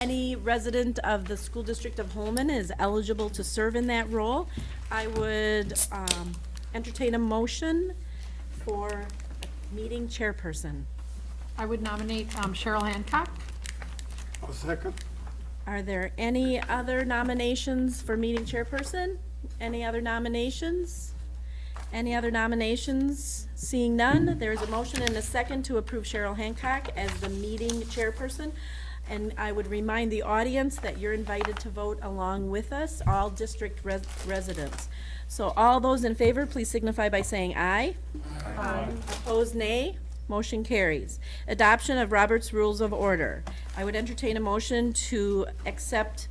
any resident of the school district of Holmen is eligible to serve in that role, I would um, entertain a motion for meeting chairperson. I would nominate um, Cheryl Hancock. I'll second. Are there any other nominations for meeting chairperson? Any other nominations? Any other nominations? Seeing none, there is a motion and a second to approve Cheryl Hancock as the meeting chairperson. And I would remind the audience that you're invited to vote along with us, all district res- residents. So all those in favor, please signify by saying aye. Aye. Opposed, nay. Motion carries. Adoption of Robert's Rules of Order. I would entertain a motion to accept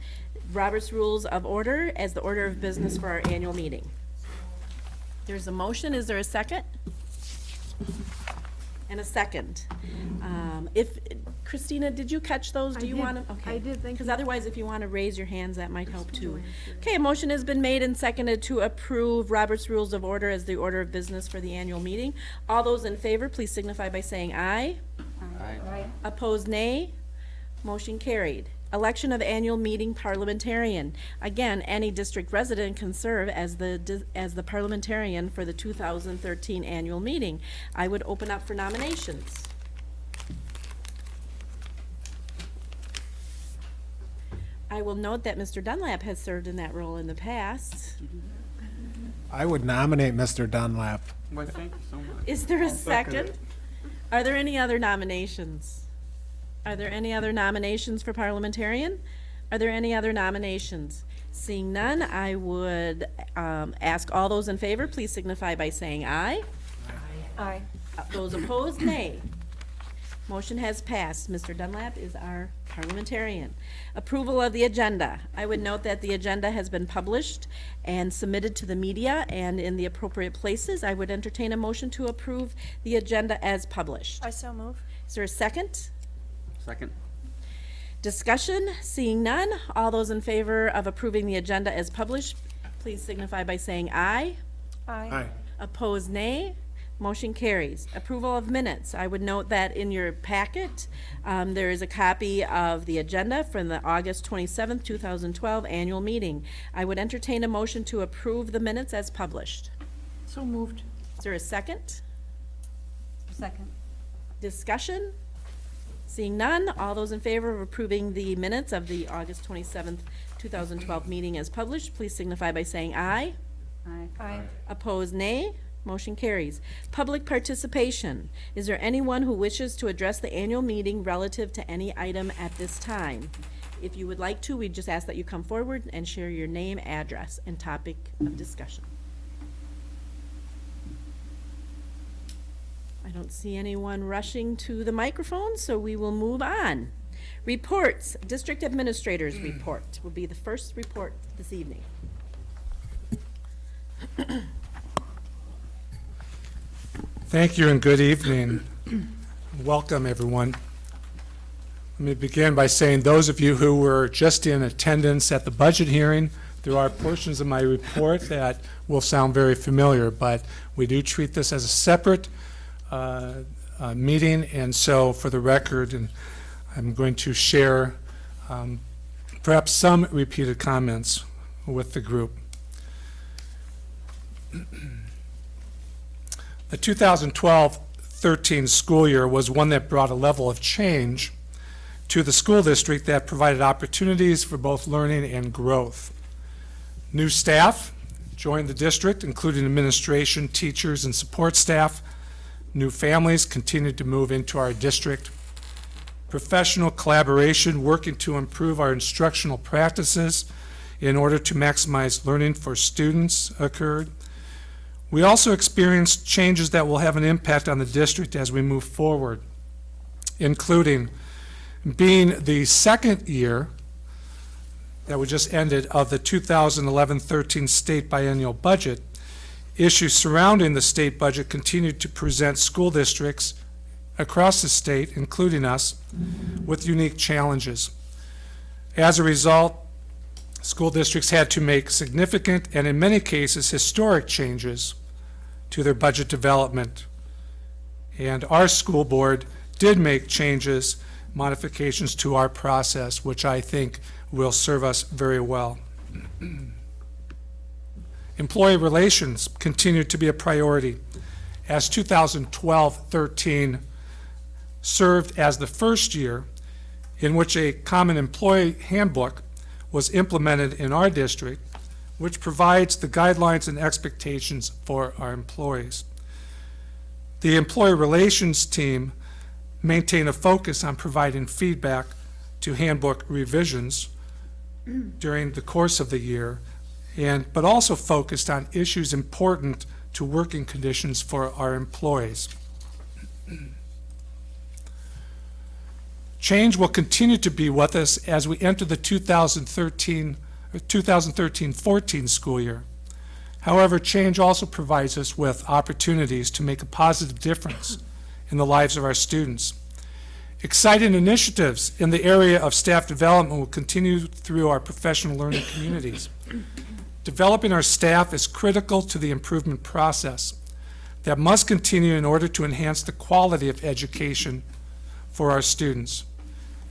Robert's Rules of Order as the order of business for our annual meeting. There's a motion, is there a second? And a second. Um, If, Christina, did you catch those? Do I you did. want to? Okay? I did, thank Because you. otherwise, if you want to raise your hands, that might help too. Okay, a motion has been made and seconded to approve Robert's Rules of Order as the order of business for the annual meeting. All those in favor, please signify by saying aye. aye. Opposed, nay. Motion carried. Election of annual meeting parliamentarian. Again, any district resident can serve as the, as the parliamentarian for the 2013 annual meeting. I would open up for nominations. I will note that Mr. Dunlap has served in that role in the past. I would nominate Mr. Dunlap. Well, thank you so much. Is there a second second? Are there any other nominations? Are there any other nominations for parliamentarian? Are there any other nominations? Seeing none, I would um, ask all those in favor, please signify by saying aye. Aye. Uh, Those opposed, nay. Motion has passed. Mr. Dunlap is our parliamentarian. Approval of the agenda. I would note that the agenda has been published and submitted to the media and in the appropriate places. I would entertain a motion to approve the agenda as published. I so move. Is there a second? Second. Discussion? Seeing none. All those in favor of approving the agenda as published, please signify by saying aye. Aye. Aye. Opposed, nay. Motion carries. Approval of minutes. I would note that in your packet, um, there is a copy of the agenda from the August 27, two thousand twelve annual meeting. I would entertain a motion to approve the minutes as published. So moved. Is there a second? Second. Discussion? Seeing none, all those in favor of approving the minutes of the August twenty-seventh, two thousand twelve meeting as published, please signify by saying aye. Aye. Aye. Opposed, nay. Motion carries. Public participation. Is there anyone who wishes to address the annual meeting relative to any item at this time? If you would like to, we just ask that you come forward and share your name, address, and topic of discussion. I don't see anyone rushing to the microphone, so we will move on. Reports, District Administrators mm. Report will be the first report this evening. Thank you and good evening. Welcome, everyone. Let me begin by saying those of you who were just in attendance at the budget hearing, there are portions of my report that will sound very familiar, but we do treat this as a separate uh, uh, meeting, and so for the record, and I'm going to share um, perhaps some repeated comments with the group. The 2012-13 school year was one that brought a level of change to the school district that provided opportunities for both learning and growth. New staff joined the district, including administration, teachers, and support staff. New families continued to move into our district. Professional collaboration, working to improve our instructional practices in order to maximize learning for students occurred. We also experienced changes that will have an impact on the district as we move forward, including being the second year that we just ended of the 2011-13 state biennial budget, issues surrounding the state budget continued to present school districts across the state, including us, with unique challenges. As a result, school districts had to make significant and in many cases historic changes to their budget development. And our school board did make changes modifications to our process, which I think will serve us very well. Employee relations continued to be a priority, as 2012-13 served as the first year in which a common employee handbook was implemented in our district, which provides the guidelines and expectations for our employees. The employee relations team maintain a focus on providing feedback to handbook revisions during the course of the year, and, but also focused on issues important to working conditions for our employees. Change will continue to be with us as we enter the 2013, or 2013-14 school year. However, change also provides us with opportunities to make a positive difference in the lives of our students. Exciting initiatives in the area of staff development will continue through our professional learning communities. Developing our staff is critical to the improvement process that must continue in order to enhance the quality of education for our students.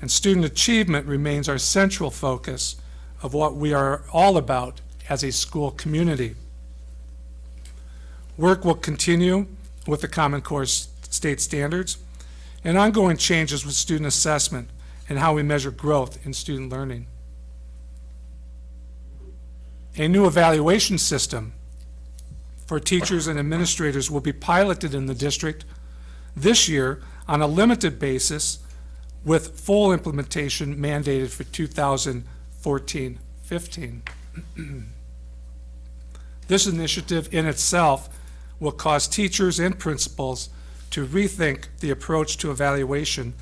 And student achievement remains our central focus of what we are all about as a school community. Work will continue with the Common Core state standards and ongoing changes with student assessment and how we measure growth in student learning. A new evaluation system for teachers and administrators will be piloted in the district this year on a limited basis with full implementation mandated for 2014-15. This initiative in itself will cause teachers and principals to rethink the approach to evaluation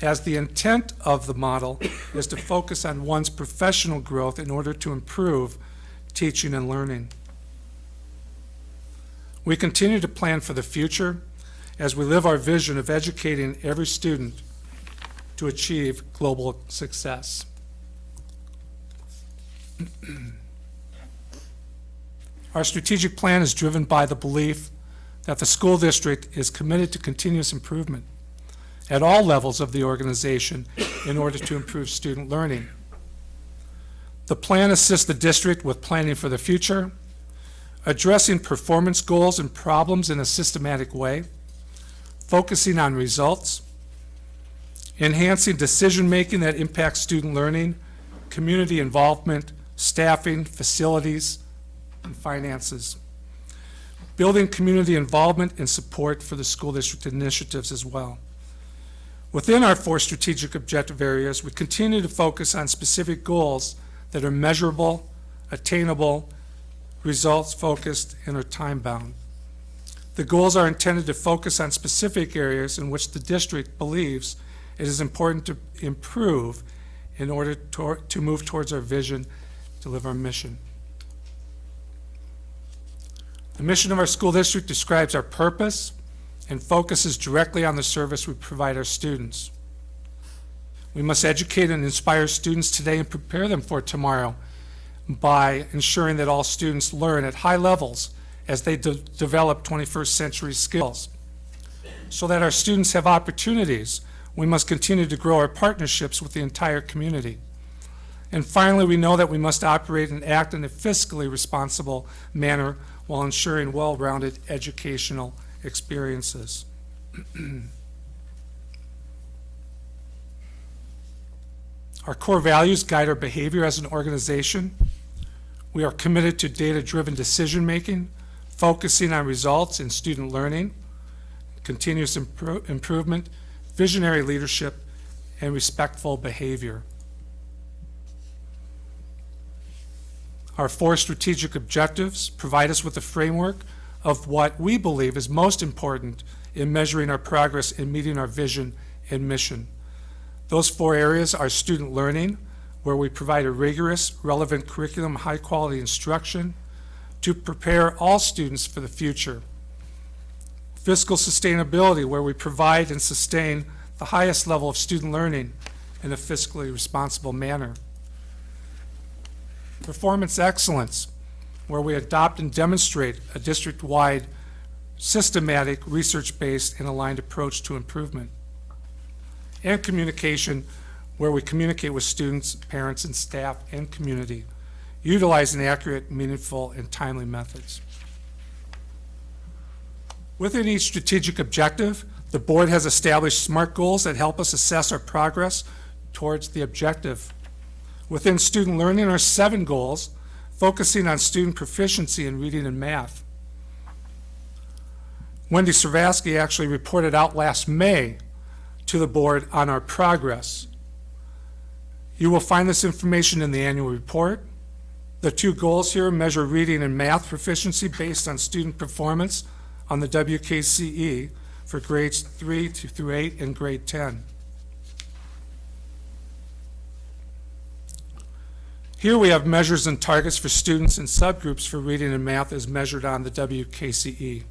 as the intent of the model is to focus on one's professional growth in order to improve teaching and learning. We continue to plan for the future as we live our vision of educating every student to achieve global success. Our strategic plan is driven by the belief that the school district is committed to continuous improvement at all levels of the organization in order to improve student learning. The plan assists the district with planning for the future, addressing performance goals and problems in a systematic way, focusing on results, enhancing decision-making that impacts student learning, community involvement, staffing, facilities, and finances. Building community involvement and support for the school district initiatives as well. Within our four strategic objective areas, we continue to focus on specific goals that are measurable, attainable, results-focused, and are time-bound. The goals are intended to focus on specific areas in which the district believes it is important to improve in order to, to move towards our vision, to live our mission. The mission of our school district describes our purpose and focuses directly on the service we provide our students. We must educate and inspire students today and prepare them for tomorrow by ensuring that all students learn at high levels as they de develop 21st century skills. So that our students have opportunities, we must continue to grow our partnerships with the entire community. And finally, we know that we must operate and act in a fiscally responsible manner while ensuring well-rounded educational experiences. our core values guide our behavior as an organization. We are committed to data-driven decision-making, focusing on results in student learning, continuous impro improvement, visionary leadership, and respectful behavior. Our four strategic objectives provide us with a framework of what we believe is most important in measuring our progress in meeting our vision and mission. Those four areas are student learning, where we provide a rigorous, relevant curriculum, high-quality instruction to prepare all students for the future. Fiscal sustainability, where we provide and sustain the highest level of student learning in a fiscally responsible manner. Performance excellence, where we adopt and demonstrate a district-wide, systematic, research-based, and aligned approach to improvement. And communication, where we communicate with students, parents, and staff and community, utilizing accurate, meaningful, and timely methods. Within each strategic objective, the board has established SMART goals that help us assess our progress towards the objective. Within student learning are seven goals, focusing on student proficiency in reading and math. Wendy Servasky actually reported out last May to the board on our progress. You will find this information in the annual report. The two goals here measure reading and math proficiency based on student performance on the WKCE for grades 3 through 8 and grade 10. Here we have measures and targets for students and subgroups for reading and math as measured on the WKCE.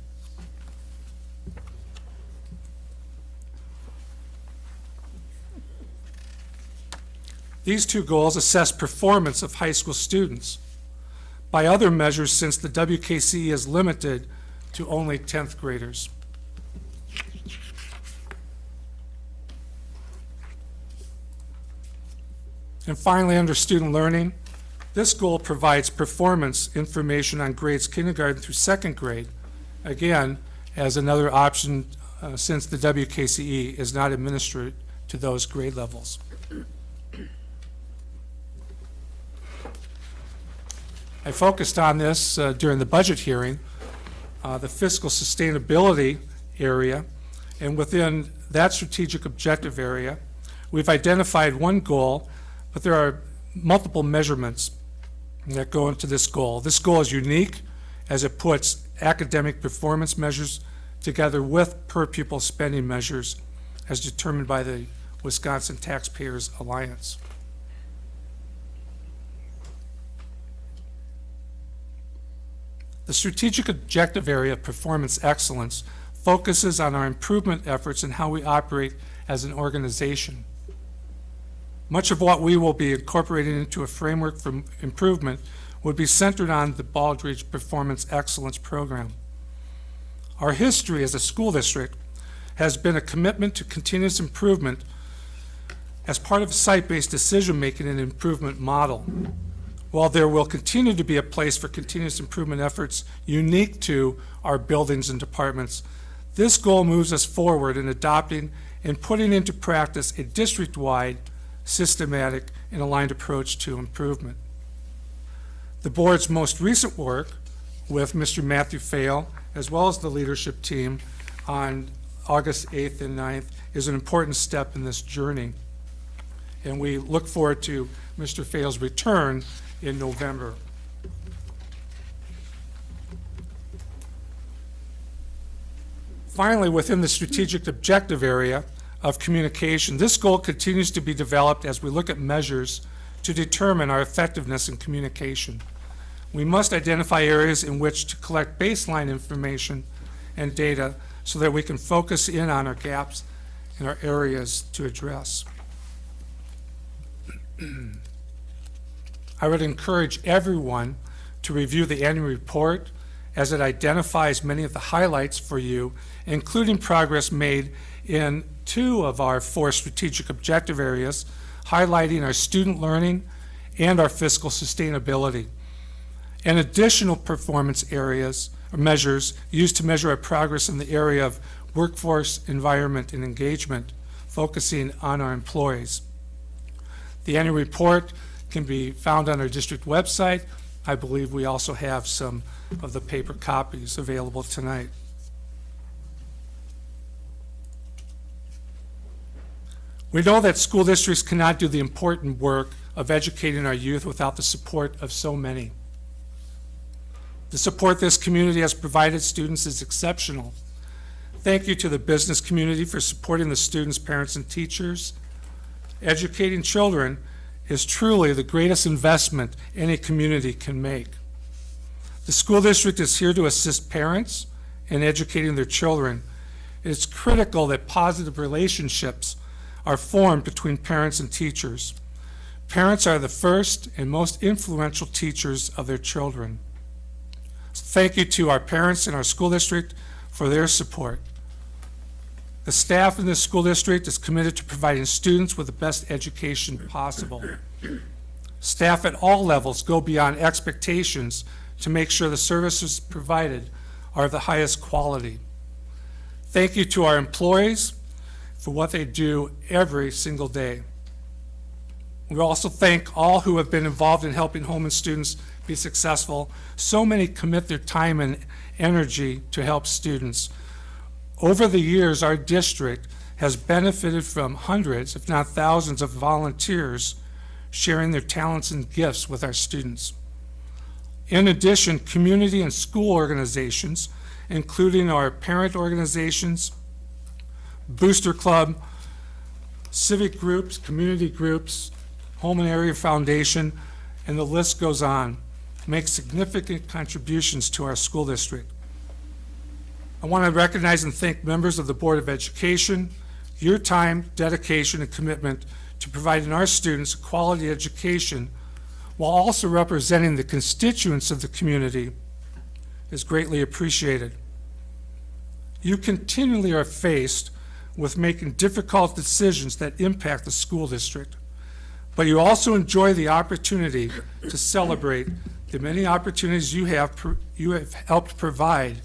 These two goals assess performance of high school students by other measures since the WKCE is limited to only 10th graders. And finally, under student learning, this goal provides performance information on grades kindergarten through second grade, again, as another option uh, since the WKCE is not administered to those grade levels. I focused on this uh, during the budget hearing, uh, the fiscal sustainability area, and within that strategic objective area, we've identified one goal, but there are multiple measurements that go into this goal. This goal is unique as it puts academic performance measures together with per pupil spending measures as determined by the Wisconsin Taxpayers Alliance. The strategic objective area of performance excellence focuses on our improvement efforts and how we operate as an organization. Much of what we will be incorporating into a framework for improvement would be centered on the Baldrige Performance Excellence Program. Our history as a school district has been a commitment to continuous improvement as part of a site-based decision-making and improvement model. While there will continue to be a place for continuous improvement efforts unique to our buildings and departments, this goal moves us forward in adopting and putting into practice a district-wide, systematic, and aligned approach to improvement. The board's most recent work with Mr. Matthew Fail, as well as the leadership team on August 8th and 9th, is an important step in this journey. And we look forward to Mr. Fail's return in November. Finally, within the strategic objective area of communication, this goal continues to be developed as we look at measures to determine our effectiveness in communication. We must identify areas in which to collect baseline information and data so that we can focus in on our gaps and our areas to address. I would encourage everyone to review the annual report as it identifies many of the highlights for you, including progress made in two of our four strategic objective areas, highlighting our student learning and our fiscal sustainability, and additional performance areas or measures used to measure our progress in the area of workforce, environment, and engagement, focusing on our employees. The annual report can be found on our district website. I believe we also have some of the paper copies available tonight. We know that school districts cannot do the important work of educating our youth without the support of so many. The support this community has provided students is exceptional. Thank you to the business community for supporting the students, parents, and teachers. Educating children is truly the greatest investment any community can make. The school district is here to assist parents in educating their children. It's critical that positive relationships are formed between parents and teachers. Parents are the first and most influential teachers of their children. Thank you to our parents in our school district for their support. The staff in this school district is committed to providing students with the best education possible. Staff at all levels go beyond expectations to make sure the services provided are of the highest quality. Thank you to our employees for what they do every single day. We also thank all who have been involved in helping Holmen students be successful. So many commit their time and energy to help students. Over the years, our district has benefited from hundreds, if not thousands, of volunteers sharing their talents and gifts with our students. In addition, community and school organizations, including our parent organizations, Booster Club, civic groups, community groups, Holmen Area Foundation, and the list goes on, make significant contributions to our school district. I want to recognize and thank members of the Board of Education. Your time, dedication, and commitment to providing our students a quality education while also representing the constituents of the community is greatly appreciated. You continually are faced with making difficult decisions that impact the school district, but you also enjoy the opportunity to celebrate the many opportunities you have, you have helped provide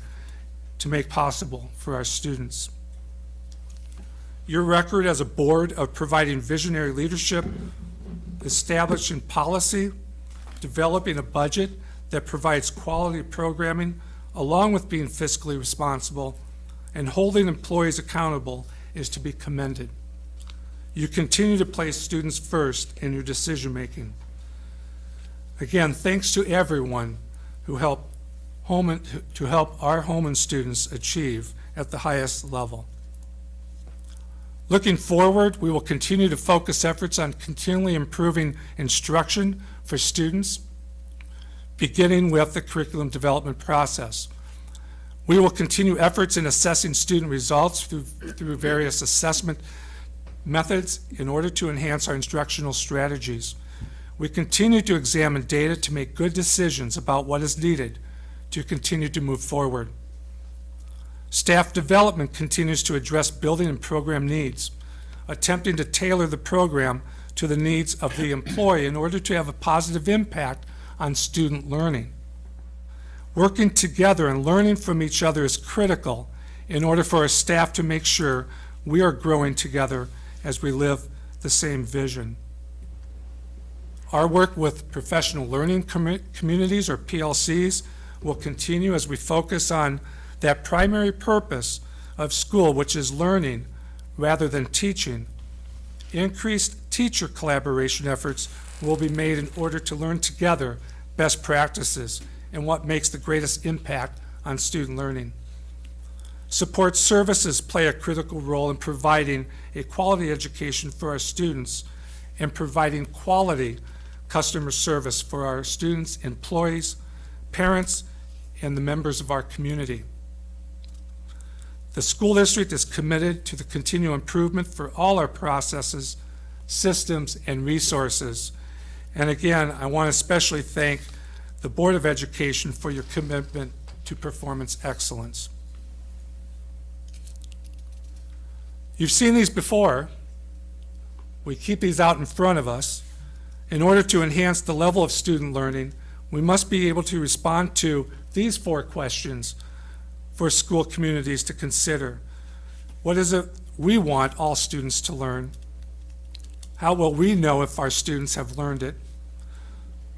to make possible for our students. Your record as a board of providing visionary leadership, establishing policy, developing a budget that provides quality programming, along with being fiscally responsible, and holding employees accountable is to be commended. You continue to place students first in your decision-making. Again, thanks to everyone who helped To help our Holmen students achieve at the highest level. Looking forward, we will continue to focus efforts on continually improving instruction for students, beginning with the curriculum development process. We will continue efforts in assessing student results through, through various assessment methods in order to enhance our instructional strategies. We continue to examine data to make good decisions about what is needed to continue to move forward. Staff development continues to address building and program needs, attempting to tailor the program to the needs of the employee in order to have a positive impact on student learning. Working together and learning from each other is critical in order for our staff to make sure we are growing together as we live the same vision. Our work with professional learning commu- communities, or PLCs, will continue as we focus on that primary purpose of school, which is learning rather than teaching. Increased teacher collaboration efforts will be made in order to learn together best practices and what makes the greatest impact on student learning. Support services play a critical role in providing a quality education for our students and providing quality customer service for our students, employees, parents, and the members of our community. The school district is committed to the continual improvement for all our processes, systems, and resources. And again, I want to especially thank the Board of Education for your commitment to performance excellence. You've seen these before. We keep these out in front of us. In order to enhance the level of student learning, we must be able to respond to these four questions for school communities to consider. What is it we want all students to learn? How will we know if our students have learned it?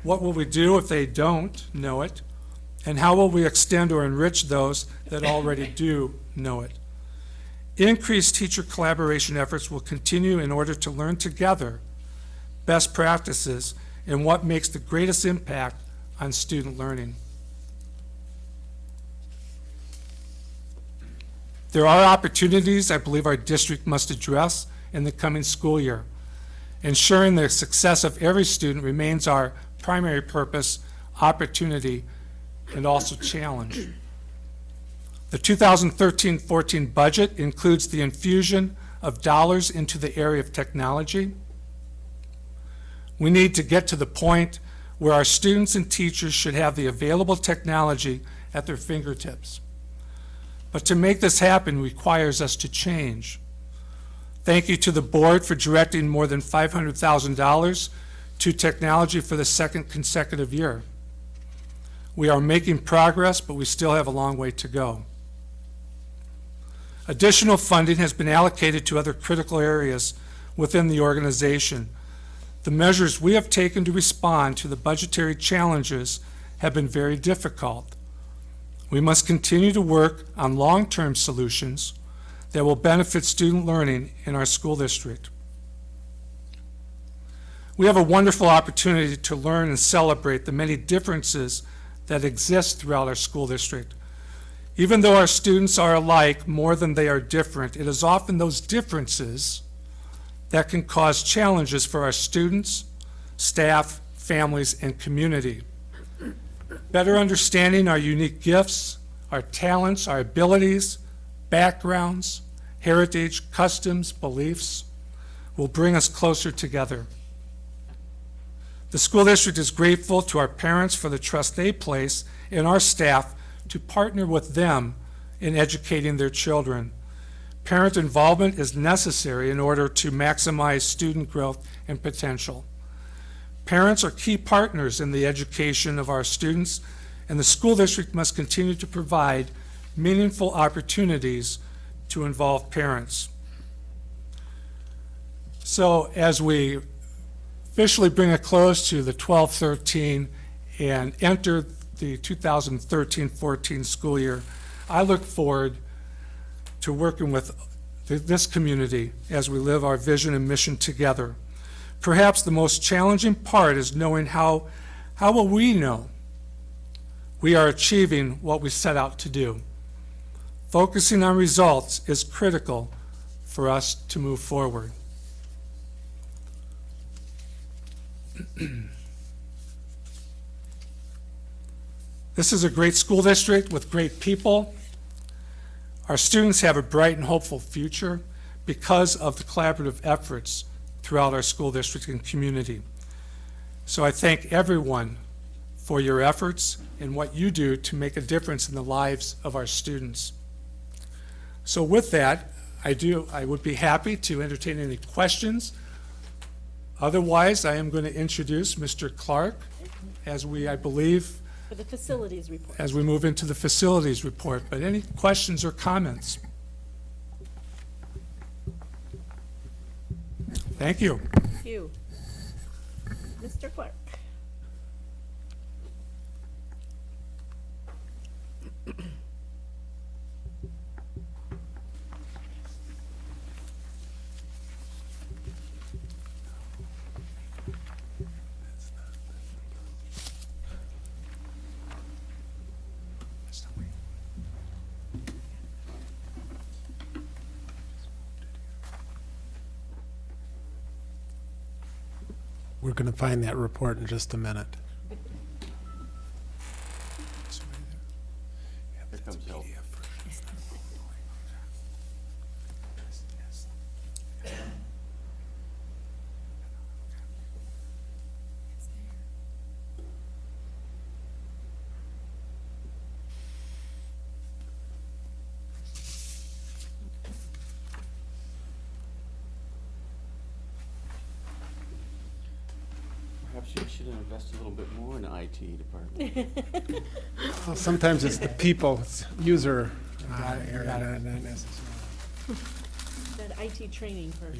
What will we do if they don't know it? And how will we extend or enrich those that already do know it? Increased teacher collaboration efforts will continue in order to learn together best practices and what makes the greatest impact on student learning. There are opportunities I believe our district must address in the coming school year. Ensuring the success of every student remains our primary purpose, opportunity, and also challenge. The 2013-14 budget includes the infusion of dollars into the area of technology. We need to get to the point where our students and teachers should have the available technology at their fingertips. But to make this happen requires us to change. Thank you to the board for directing more than $500,000 to technology for the second consecutive year. We are making progress, but we still have a long way to go. Additional funding has been allocated to other critical areas within the organization. The measures we have taken to respond to the budgetary challenges have been very difficult. We must continue to work on long-term solutions that will benefit student learning in our school district. We have a wonderful opportunity to learn and celebrate the many differences that exist throughout our school district. Even though our students are alike more than they are different, it is often those differences that can cause challenges for our students, staff, families, and community. Better understanding our unique gifts, our talents, our abilities, backgrounds, heritage, customs, beliefs will bring us closer together. The school district is grateful to our parents for the trust they place in our staff to partner with them in educating their children. Parent involvement is necessary in order to maximize student growth and potential. Parents are key partners in the education of our students, and the school district must continue to provide meaningful opportunities to involve parents. So as we officially bring a close to the 12-13 and enter the 2013-14 school year, I look forward to working with this community as we live our vision and mission together. Perhaps the most challenging part is knowing how, how will we know we are achieving what we set out to do. Focusing on results is critical for us to move forward. This is a great school district with great people. Our students have a bright and hopeful future because of the collaborative efforts throughout our school district and community. So I thank everyone for your efforts and what you do to make a difference in the lives of our students. So with that, I do, I would be happy to entertain any questions. Otherwise, I am going to introduce Mr. Clark as we, I believe, For the facilities report. as we move into the facilities report. But any questions or comments? Thank you. Thank you. Mr. Clark. going to find that report in just a minute. Here comes help. Perhaps you should invest a little bit more in the IT department. Well, Sometimes it's the people, it's user uh, area, not not necessarily. That IT training for.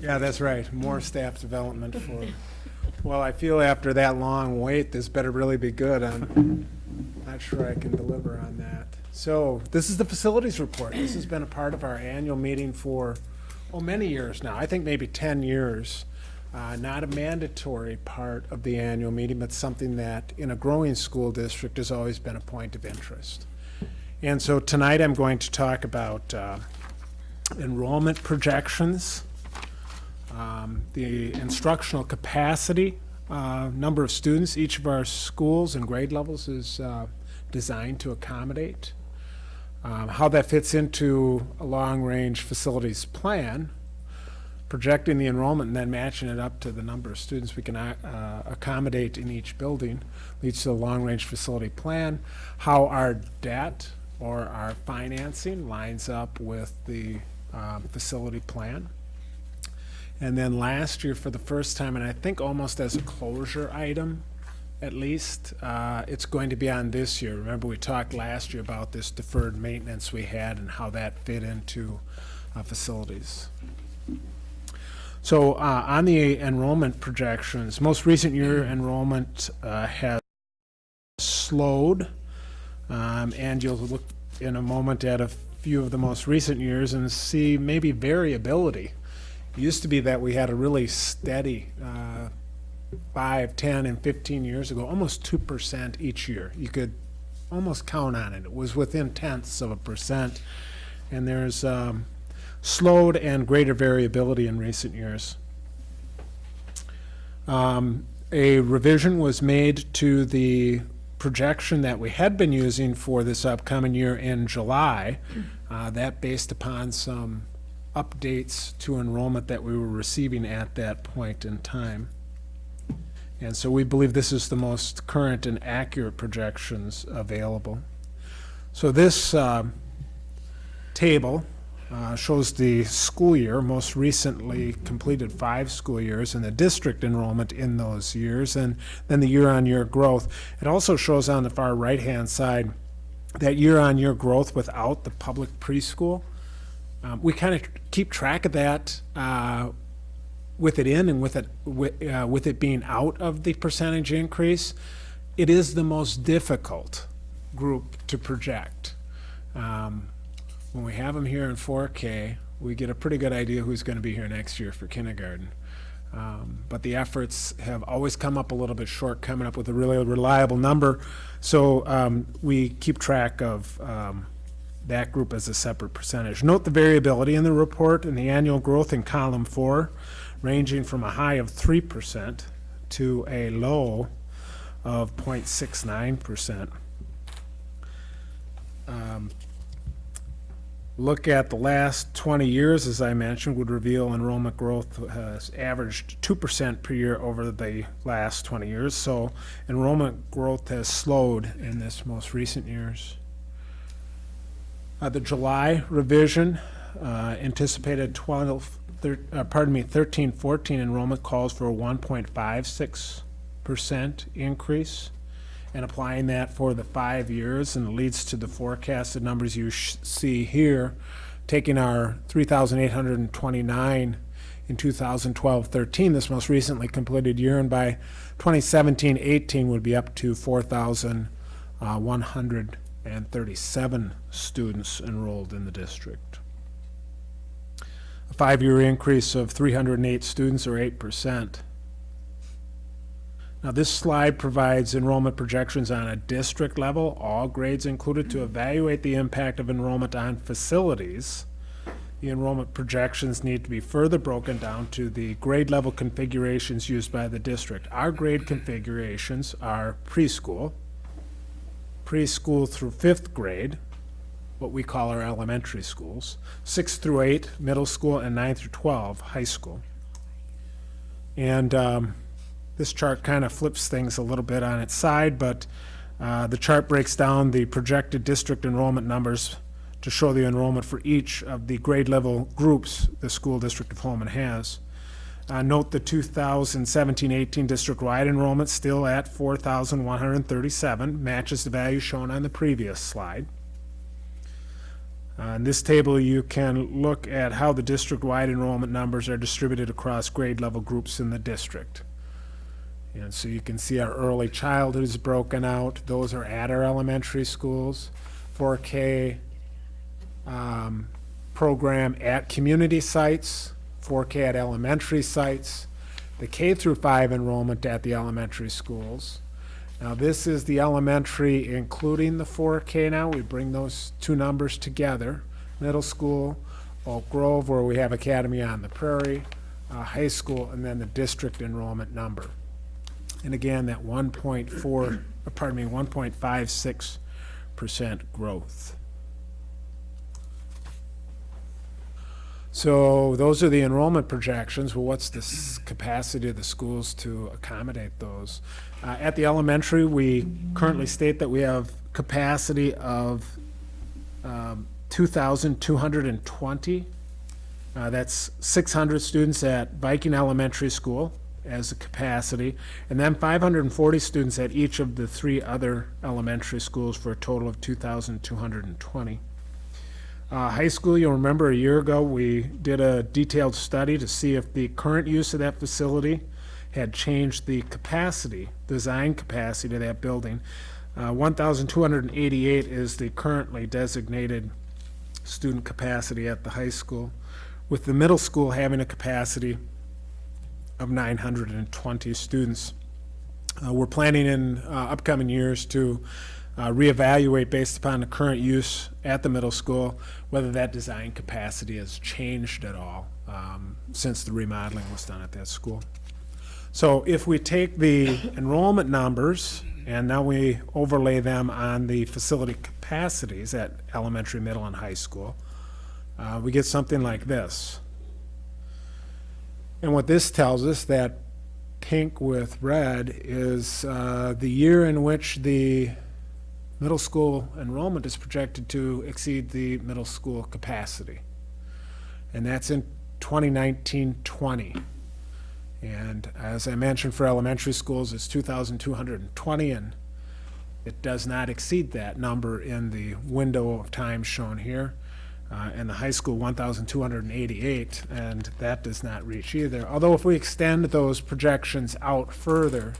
Yeah, that's right, more staff development for, well, I feel after that long wait, this better really be good. I'm not sure I can deliver on that. So, this is the facilities report. This has been a part of our annual meeting for, oh, many years now, I think maybe 10 years. Uh, Not a mandatory part of the annual meeting, but something that, in a growing school district, has always been a point of interest. And so tonight, I'm going to talk about uh, enrollment projections, um, the instructional capacity, uh, number of students each of our schools and grade levels is uh, designed to accommodate, um, how that fits into a long-range facilities plan, projecting the enrollment and then matching it up to the number of students we can uh, accommodate in each building leads to a long-range facility plan, how our debt or our financing lines up with the um, facility plan. And then last year, for the first time, and I think almost as a closure item, at least, uh, it's going to be on this year. Remember, we talked last year about this deferred maintenance we had and how that fit into uh, facilities. So uh, on the enrollment projections, most recent year enrollment uh, has slowed. Um, And you'll look in a moment at a few of the most recent years and see maybe variability. It used to be that we had a really steady, uh, five, 10, and 15 years ago, almost 2% each year. You could almost count on it. It was within tenths of a percent. And there's um, slowed and greater variability in recent years. Um, A revision was made to the projection that we had been using for this upcoming year in July. Uh, That based upon some updates to enrollment that we were receiving at that point in time. And so we believe this is the most current and accurate projections available. So this um, table uh, shows the school year, most recently completed five school years, and the district enrollment in those years, and then the year-on-year growth. It also shows on the far right-hand side that year-on-year growth without the public preschool. Um, We kind of keep track of that uh, with it in and with it, with, uh, with it being out of the percentage increase. It is the most difficult group to project. Um, when we have them here in 4K, we get a pretty good idea who's going to be here next year for kindergarten. Um, but the efforts have always come up a little bit short, coming up with a really reliable number. So um, we keep track of um, that group as a separate percentage. Note the variability in the report and the annual growth in column four, ranging from a high of 3% to a low of 0.69%. Look at the last 20 years, as I mentioned, would reveal enrollment growth has averaged 2% per year over the last 20 years. So enrollment growth has slowed in this most recent years. Uh, the July revision uh, anticipated 12, thir- uh, pardon me, 13, 14 enrollment calls for a 1.56% increase and applying that for the five years, and it leads to the forecasted numbers you see here, taking our 3,829 in 2012-13, this most recently completed year, and by 2017-18 would be up to 4,137 uh, students enrolled in the district. A five-year increase of 308 students, or 8%. Now, this slide provides enrollment projections on a district level, all grades included, to evaluate the impact of enrollment on facilities. The enrollment projections need to be further broken down to the grade level configurations used by the district. Our grade configurations are preschool, preschool through fifth grade, what we call our elementary schools, six through eight, middle school, and nine through 12, high school. And um, this chart kind of flips things a little bit on its side, but uh, the chart breaks down the projected district enrollment numbers to show the enrollment for each of the grade level groups the school district of Holmen has. Uh, Note the 2017-18 district-wide enrollment still at 4,137, matches the value shown on the previous slide. Uh, In this table, you can look at how the district-wide enrollment numbers are distributed across grade level groups in the district. And so you can see our early childhood is broken out. Those are at our elementary schools. 4K um, program at community sites, 4K at elementary sites, the K through 5 enrollment at the elementary schools. Now, this is the elementary including the 4K now. We bring those two numbers together. Middle school, Oak Grove, where we have Academy on the Prairie, uh, high school, and then the district enrollment number. And again, that 1.4, uh, pardon me, 1.56% growth. So those are the enrollment projections. Well, what's the capacity of the schools to accommodate those? Uh, At the elementary, we currently state that we have capacity of um, 2,220 Uh, That's 600 students at Viking Elementary School as a capacity, and then 540 students at each of the three other elementary schools for a total of 2,220. Uh, High school, you'll remember a year ago, we did a detailed study to see if the current use of that facility had changed the capacity, design capacity of that building. Uh, 1,288 is the currently designated student capacity at the high school, with the middle school having a capacity of 920 students. Uh, We're planning in uh, upcoming years to uh, reevaluate based upon the current use at the middle school, whether that design capacity has changed at all um, since the remodeling was done at that school. So if we take the enrollment numbers and now we overlay them on the facility capacities at elementary, middle, and high school, uh, we get something like this. And what this tells us, that pink with red, is uh, the year in which the middle school enrollment is projected to exceed the middle school capacity. And that's in 2019-20. And as I mentioned, for elementary schools, it's 2,220, and it does not exceed that number in the window of time shown here. Uh, And the high school, 1,288, and that does not reach either. Although if we extend those projections out further,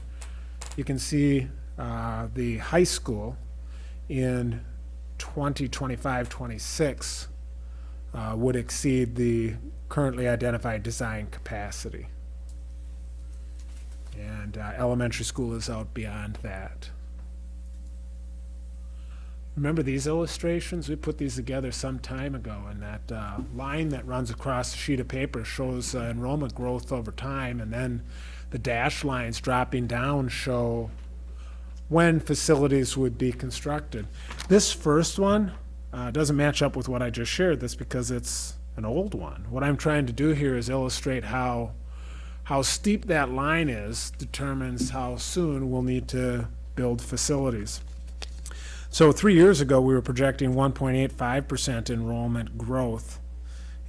you can see uh, the high school in 2025, 26 uh, would exceed the currently identified design capacity. And uh, elementary school is out beyond that. Remember these illustrations? We put these together some time ago, and that uh, line that runs across the sheet of paper shows uh, enrollment growth over time, and then the dash lines dropping down show when facilities would be constructed. This first one uh, doesn't match up with what I just shared, that's because it's an old one. What I'm trying to do here is illustrate how, how steep that line is determines how soon we'll need to build facilities. So three years ago, we were projecting 1.85% enrollment growth.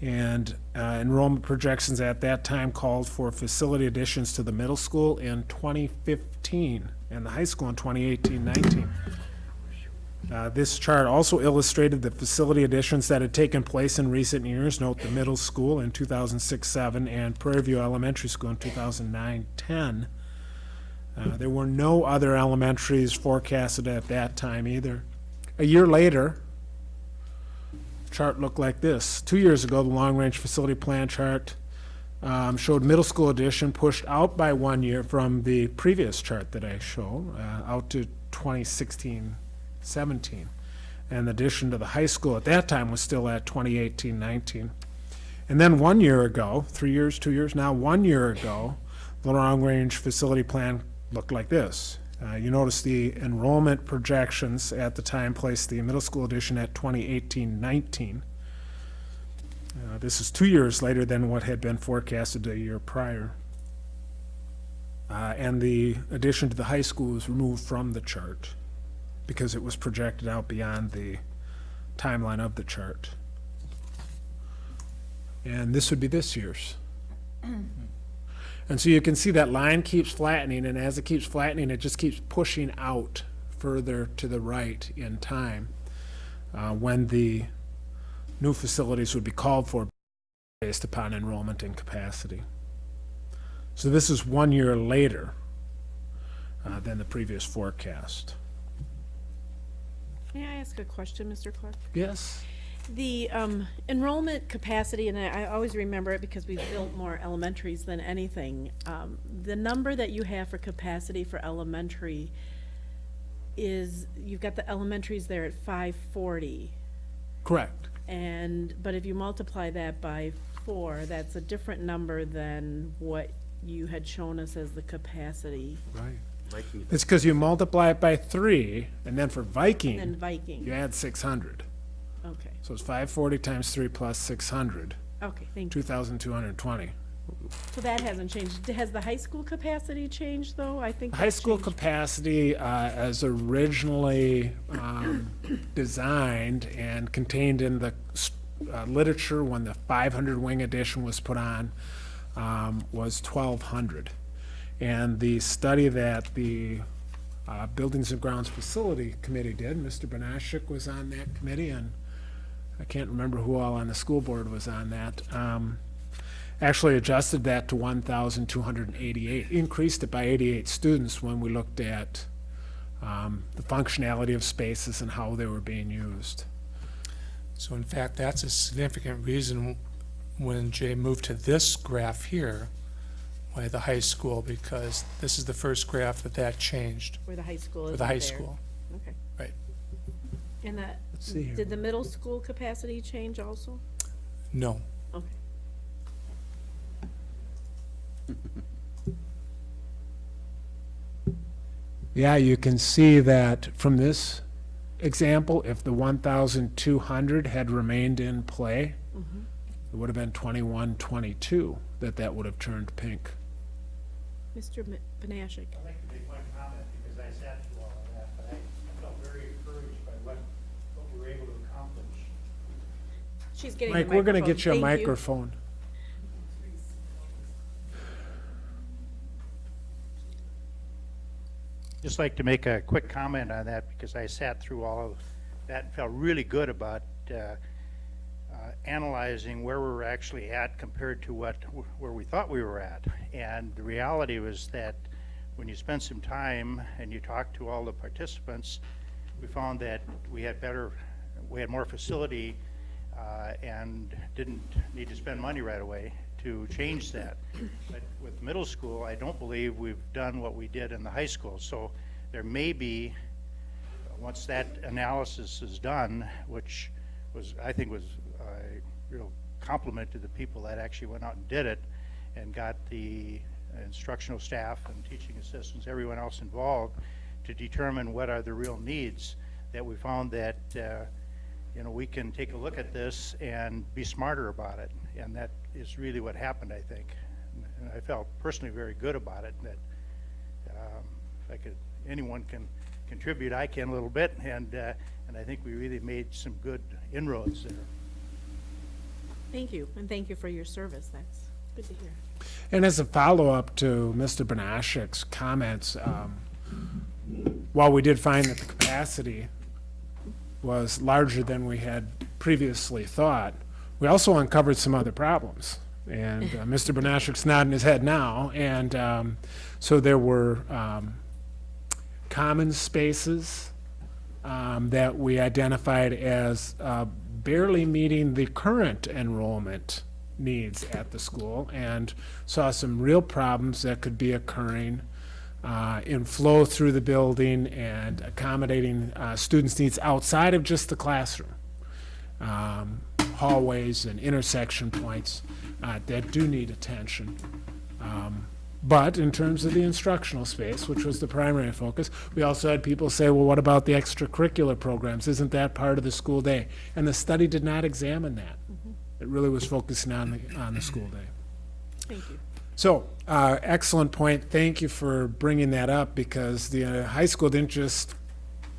And uh, enrollment projections at that time called for facility additions to the middle school in 2015 and the high school in 2018-19. Uh, This chart also illustrated the facility additions that had taken place in recent years. Note the middle school in 2006-7 and Prairie View Elementary School in 2009-10. Uh, There were no other elementaries forecasted at that time either. A year later, chart looked like this. Two years ago, the long-range facility plan chart um, showed middle school addition pushed out by one year from the previous chart that I show, uh, out to 2016, 17. And the addition to the high school at that time was still at 2018, 19. And then one year ago, three years, two years now, one year ago, the long-range facility plan looked like this. Uh, You notice the enrollment projections at the time placed the middle school addition at 2018-19. Uh, This is two years later than what had been forecasted a year prior. Uh, And the addition to the high school was removed from the chart because it was projected out beyond the timeline of the chart. And this would be this year's. And so you can see that line keeps flattening, and as it keeps flattening, it just keeps pushing out further to the right in time uh, when the new facilities would be called for based upon enrollment and capacity. So this is one year later uh, than the previous forecast. May I ask a question, Mr. Clark? Yes? The um, enrollment capacity, and I I always remember it because we've built more elementaries than anything. um, The number that you have for capacity for elementary is, you've got the elementaries there at five forty. Correct. And, but if you multiply that by four, that's a different number than what you had shown us as the capacity Right. Viking It's because you multiply it by three, and then for in Viking, Viking. you add six hundred. Okay, So it's five forty times three plus six hundred, okay, thank two you. thousand two hundred and twenty. So that hasn't changed. Has the high school capacity changed, though? I think. High that's school changed. capacity, uh, as originally, um, designed and contained in the s- uh, literature when the 500 wing edition was put on um, was 1,200. And the study that the uh, Buildings and Grounds Facility Committee did, Mr. Benashik was on that committee, and I can't remember who all on the school board was on that, um, actually adjusted that to 1,288, increased it by 88 students when we looked at um, the functionality of spaces and how they were being used. So in fact, that's a significant reason when Jay moved to this graph here, why the high school, because this is the first graph that that changed Where the high school is for the high school. Okay. Right. And that, Let's see here. did the middle school capacity change also? No, Okay. Yeah, you can see that from this example, if the 1,200 had remained in play, mm-hmm. it would have been 21, 22, that that would have turned pink. Mr. Mi- Panashik. I'd like to make one comment because I sat through all of that, but I felt very encouraged by what, what we were able to accomplish. She's getting the Mike, we're gonna get you a Thank microphone. Just like to make a quick comment on that because I sat through all of that and felt really good about uh, uh, analyzing where we were actually at compared to what, where we thought we were at. And the reality was that when you spend some time and you talk to all the participants, we found that we had better, we had more facility uh, and didn't need to spend money right away to change that. But with middle school, I don't believe we've done what we did in the high school. So there may be, once that analysis is done, which was, I think was a real compliment to the people that actually went out and did it and got the instructional staff and teaching assistants, everyone else involved, to determine what are the real needs, that we found that, uh, you know, we can take a look at this and be smarter about it. And that is really what happened, I think. And I felt personally very good about it, that um, if I could, anyone can contribute, I can a little bit, and, uh, and I think we really made some good inroads there. Thank you, and thank you for your service. That's good to hear. And as a follow-up to Mr. Benashik's comments, um, while we did find that the capacity was larger than we had previously thought, we also uncovered some other problems. And uh, Mr. Benashik's nodding his head now, and um, so there were um, common spaces um, that we identified as uh, barely meeting the current enrollment needs at the school and saw some real problems that could be occurring uh, in flow through the building and accommodating uh, students' needs outside of just the classroom. Um, hallways and intersection points uh, that do need attention. Um, But in terms of the instructional space, which was the primary focus, we also had people say, well, what about the extracurricular programs? Isn't that part of the school day? And the study did not examine that. It really was focusing on the, on the school day. Thank you. So, uh, excellent point. Thank you for bringing that up because the uh, high school didn't just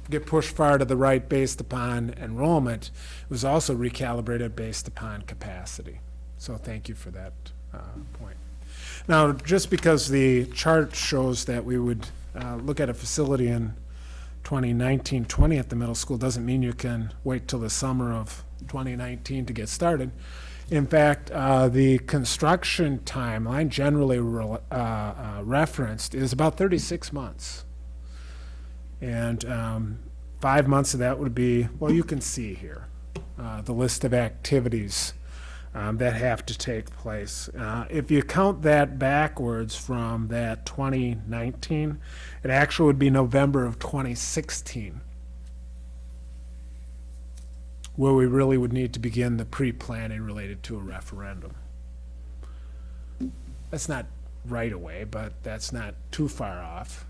get pushed far to the right based upon enrollment. It was also recalibrated based upon capacity. So thank you for that uh, point. Now, just because the chart shows that we would uh, look at a facility in 2019-20 at the middle school doesn't mean you can wait till the summer of 2019 to get started. In fact, uh, the construction timeline generally re- uh, uh, referenced is about 36 months. And um, five months of that would be, well, you can see here, uh, the list of activities um, that have to take place. Uh, If you count that backwards from that 2019, it actually would be November of 2016, where we really would need to begin the pre-planning related to a referendum. That's not right away, but that's not too far off.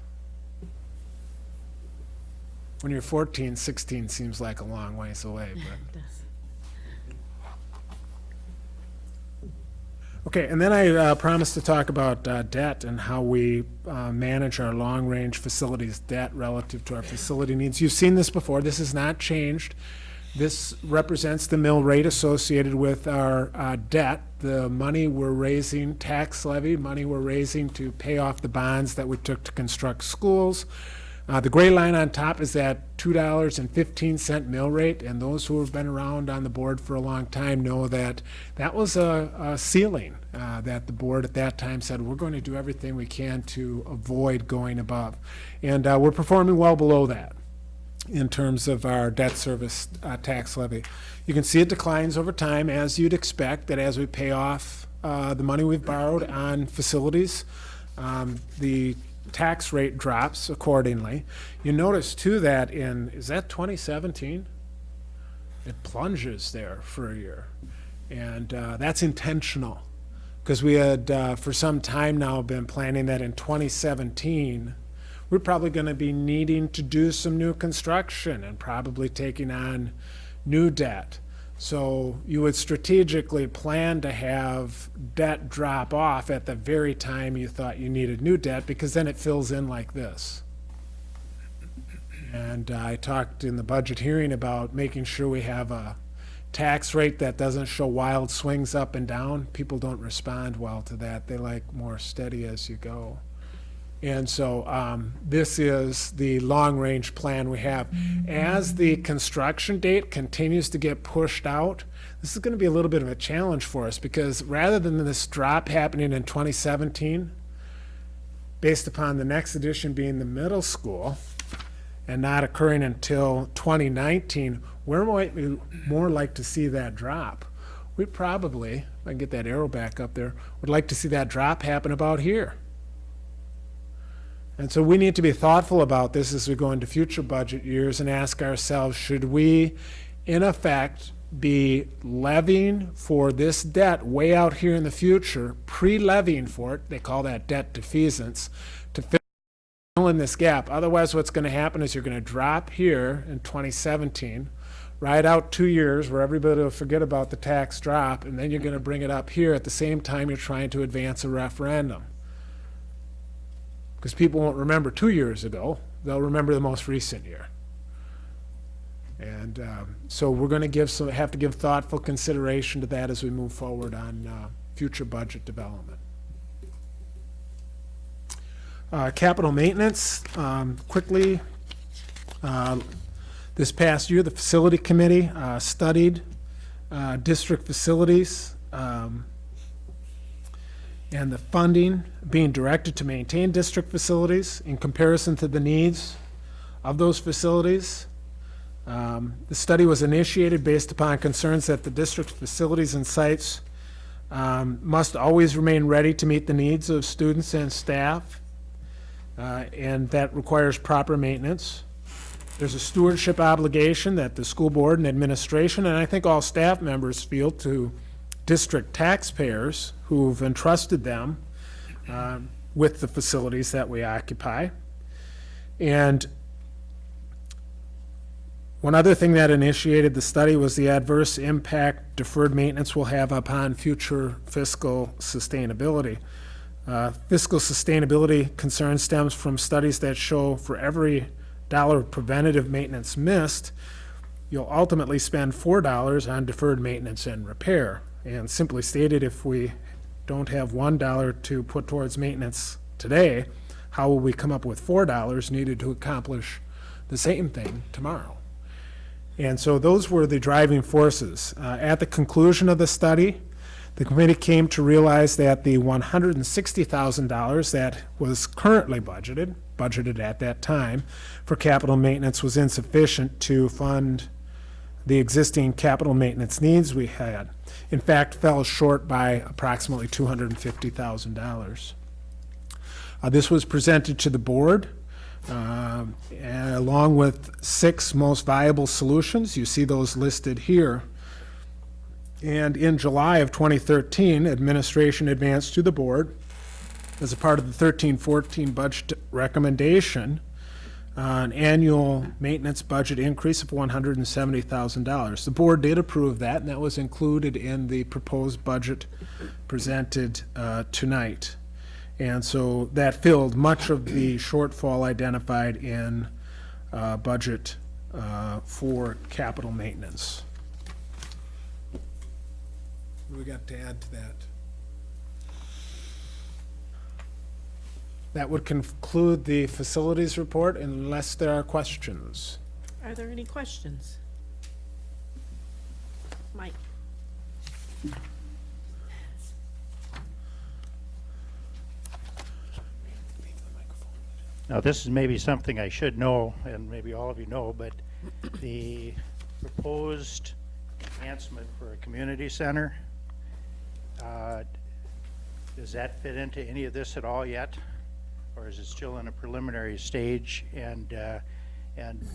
When you're 14, 16 seems like a long ways away, but. Okay, and then I uh, promised to talk about uh, debt and how we uh, manage our long-range facilities debt relative to our facility needs. You've seen this before. This has not changed This represents the mill rate associated with our uh, debt, the money we're raising, tax levy, money we're raising to pay off the bonds that we took to construct schools. Uh, The gray line on top is that $2.15 mill rate, and those who have been around on the board for a long time know that that was a a ceiling uh, that the board at that time said, we're going to do everything we can to avoid going above. And uh, we're performing well below that in terms of our debt service uh, tax levy. You can see it declines over time, as you'd expect, that as we pay off uh, the money we've borrowed on facilities, um, the tax rate drops accordingly. You notice too that in, is that 2017? It plunges there for a year. And uh, that's intentional, because we had, uh, for some time now, been planning that in 2017, we're probably going to be needing to do some new construction and probably taking on new debt. So you would strategically plan to have debt drop off at the very time you thought you needed new debt, because then it fills in like this. And I talked in the budget hearing about making sure we have a tax rate that doesn't show wild swings up and down. People don't respond well to that. They like more steady as you go. And so um, this is the long-range plan we have. As the construction date continues to get pushed out, this is going to be a little bit of a challenge for us because rather than this drop happening in 2017, based upon the next edition being the middle school and not occurring until 2019, where might we more like to see that drop? We probably, if I can get that arrow back up there, would like to see that drop happen about here. And so we need to be thoughtful about this as we go into future budget years and ask ourselves, should we, in effect, be levying for this debt way out here in the future, pre-levying for it, they call that debt defeasance, to fill in this gap. Otherwise, what's going to happen is you're going to drop here in 2017, ride out two years where everybody will forget about the tax drop, and then you're going to bring it up here at the same time you're trying to advance a referendum because people won't remember two years ago. They'll remember the most recent year. And um, so we're going to give some, have to give thoughtful consideration to that as we move forward on uh, future budget development. Uh, Capital maintenance, um, quickly, uh, this past year, the facility committee uh, studied uh, district facilities. um, and the funding being directed to maintain district facilities in comparison to the needs of those facilities. Um, The study was initiated based upon concerns that the district facilities and sites um, must always remain ready to meet the needs of students and staff, uh, and that requires proper maintenance. There's a stewardship obligation that the school board and administration, and I think all staff members feel to district taxpayers who've entrusted them um, with the facilities that we occupy. And one other thing that initiated the study was the adverse impact deferred maintenance will have upon future fiscal sustainability. Uh, Fiscal sustainability concern stems from studies that show for every dollar of preventative maintenance missed, you'll ultimately spend four dollars on deferred maintenance and repair. And simply stated, if we don't have one dollar to put towards maintenance today, how will we come up with four dollars needed to accomplish the same thing tomorrow? And so those were the driving forces. Uh, at the conclusion of the study, the committee came to realize that the $160,000 that was currently budgeted, budgeted at that time, for capital maintenance was insufficient to fund the existing capital maintenance needs we had. In fact, fell short by approximately $250,000. Uh, This was presented to the board and along with six most viable solutions. You see those listed here. And in July of 2013, administration advanced to the board as a part of the 13-14 budget recommendation, uh, an annual maintenance budget increase of $170,000. The board did approve that, and that was included in the proposed budget presented uh, tonight. And so that filled much of the shortfall identified in uh, budget uh, for capital maintenance. What do we got to add to that? That would conclude the facilities report unless there are questions. Are there any questions? Mike? Now, this is maybe something I should know, and maybe all of you know, but the proposed enhancement for a community center, uh, does that fit into any of this at all yet? Or is it still in a preliminary stage and, uh, and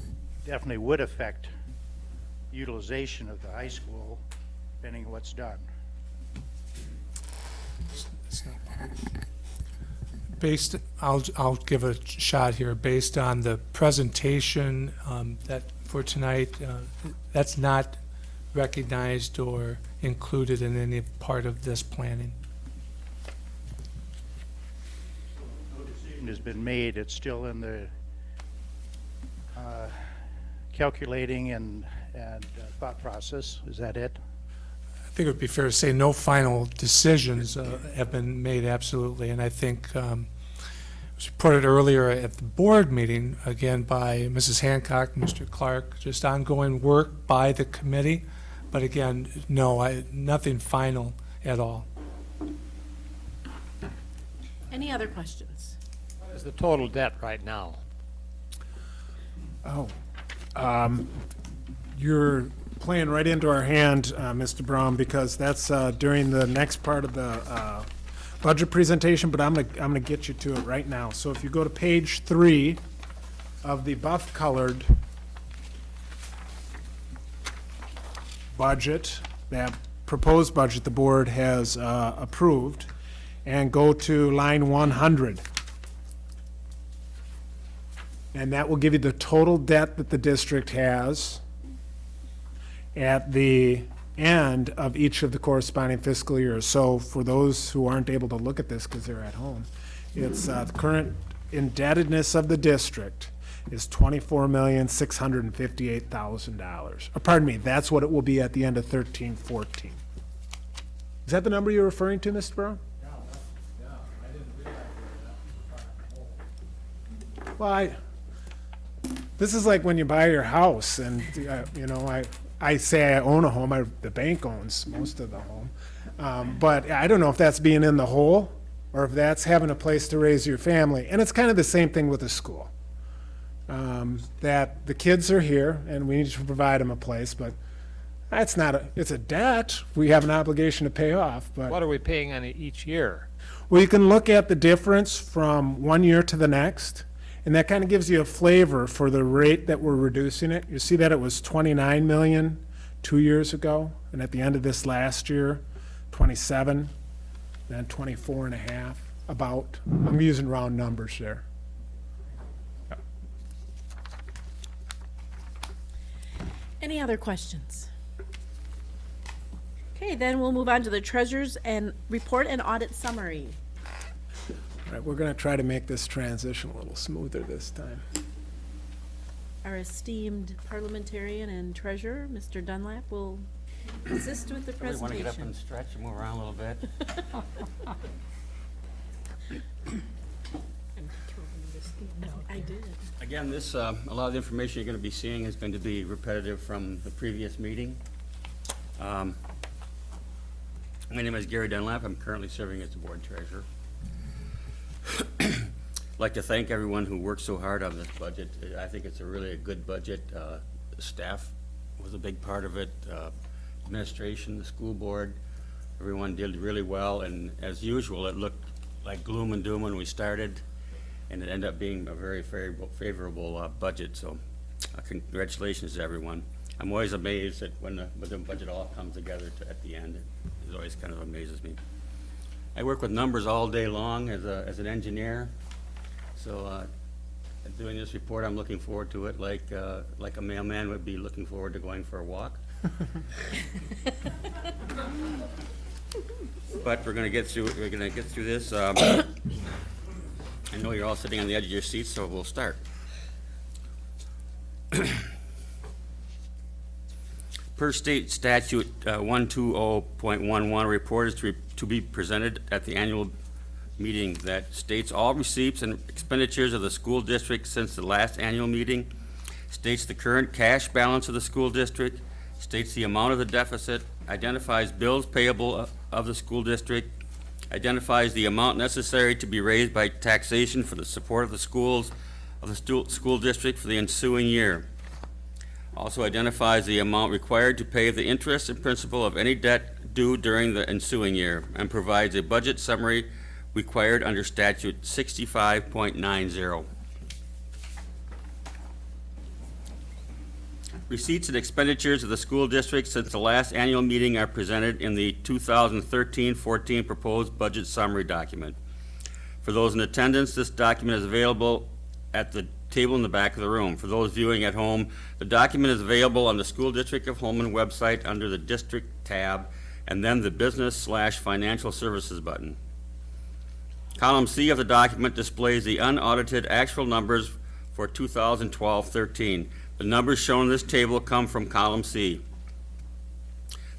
definitely would affect utilization of the high school, depending on what's done? Based, I'll, I'll give a shot here, based on the presentation um, that, for tonight, uh, that's not recognized or included in any part of this planning. No decision has been made, it's still in the uh, calculating and, and uh, thought process, is that it? I think it would be fair to say no final decisions uh, have been made, absolutely. And I think um, it was reported earlier at the board meeting, again by Mrs. Hancock, Mr. Clark, just ongoing work by the committee. But again, no, I, nothing final at all. Any other questions? The total debt right now? Oh, um, you're playing right into our hand, uh, Mr. Brown, because that's, uh, during the next part of the, uh, budget presentation, but I'm gonna, I'm gonna get you to it right now. So if you go to page three of the buff-colored budget, that proposed budget the board has, uh, approved, and go to line one hundred. And that will give you the total debt that the district has at the end of each of the corresponding fiscal years. So for those who aren't able to look at this because they're at home, it's, uh, the current indebtedness of the district is twenty-four million, six hundred and fifty-eight thousand dollars. Uh, Pardon me, that's what it will be at the end of thirteen, fourteen. Is that the number you're referring to, Mr. Brown? Well, I, this is like when you buy your house and, uh, you know, I, I say I own a home, I, the bank owns most of the home. Um, but I don't know if that's being in the hole or if that's having a place to raise your family. And it's kind of the same thing with a school. Um, that the kids are here and we need to provide them a place, but that's not a, it's a debt we have an obligation to pay off, but. What are we paying on it each year? Well, you can look at the difference from one year to the next, and that kind of gives you a flavor for the rate that we're reducing it. You see that it was 29 million two years ago, and at the end of this last year, 27, then 24 and a half, about. I'm using round numbers there. Any other questions? Okay, then we'll move on to the treasures and report and audit summary. All right, we're going to try to make this transition a little smoother this time. Our esteemed parliamentarian and treasurer, Mr. Dunlap, will assist with the presentation. We Want to get up and stretch and move around a little bit? I did. Again, this, uh, a lot of the information you're going to be seeing is going to be repetitive from the previous meeting. Um, My name is Gary Dunlap. I'm currently serving as the board treasurer. Like to thank everyone who worked so hard on this budget. I think it's a really a good budget. Uh, Staff was a big part of it, uh, administration, the school board, everyone did really well, and as usual, it looked like gloom and doom when we started, and it ended up being a very favorable, favorable uh, budget, so uh, congratulations to everyone. I'm always amazed at when the, when the budget all comes together to- at the end. It always kind of amazes me. I work with numbers all day long as a, as an engineer, so, uh, doing this report, I'm looking forward to it like, uh, like a mailman would be looking forward to going for a walk. But we're gonna get through, we're gonna get through this. Um, I know you're all sitting on the edge of your seats, so we'll start. Per state statute uh, 120.11, a report is to re- to be presented at the annual meeting that states all receipts and expenditures of the school district since the last annual meeting, states the current cash balance of the school district, states the amount of the deficit, identifies bills payable of the school district, identifies the amount necessary to be raised by taxation for the support of the schools of the school district for the ensuing year. Also identifies the amount required to pay the interest and principal of any debt due during the ensuing year, and provides a budget summary required under statute sixty-five point nine zero. Receipts and expenditures of the school district since the last annual meeting are presented in the 2013-14 proposed budget summary document. For those in attendance, this document is available at the table in the back of the room. For those viewing at home, the document is available on the School District of Holmen website under the District tab, and then the Business slash Financial Services button. Column C of the document displays the unaudited actual numbers for 2012-13. The numbers shown in this table come from column C.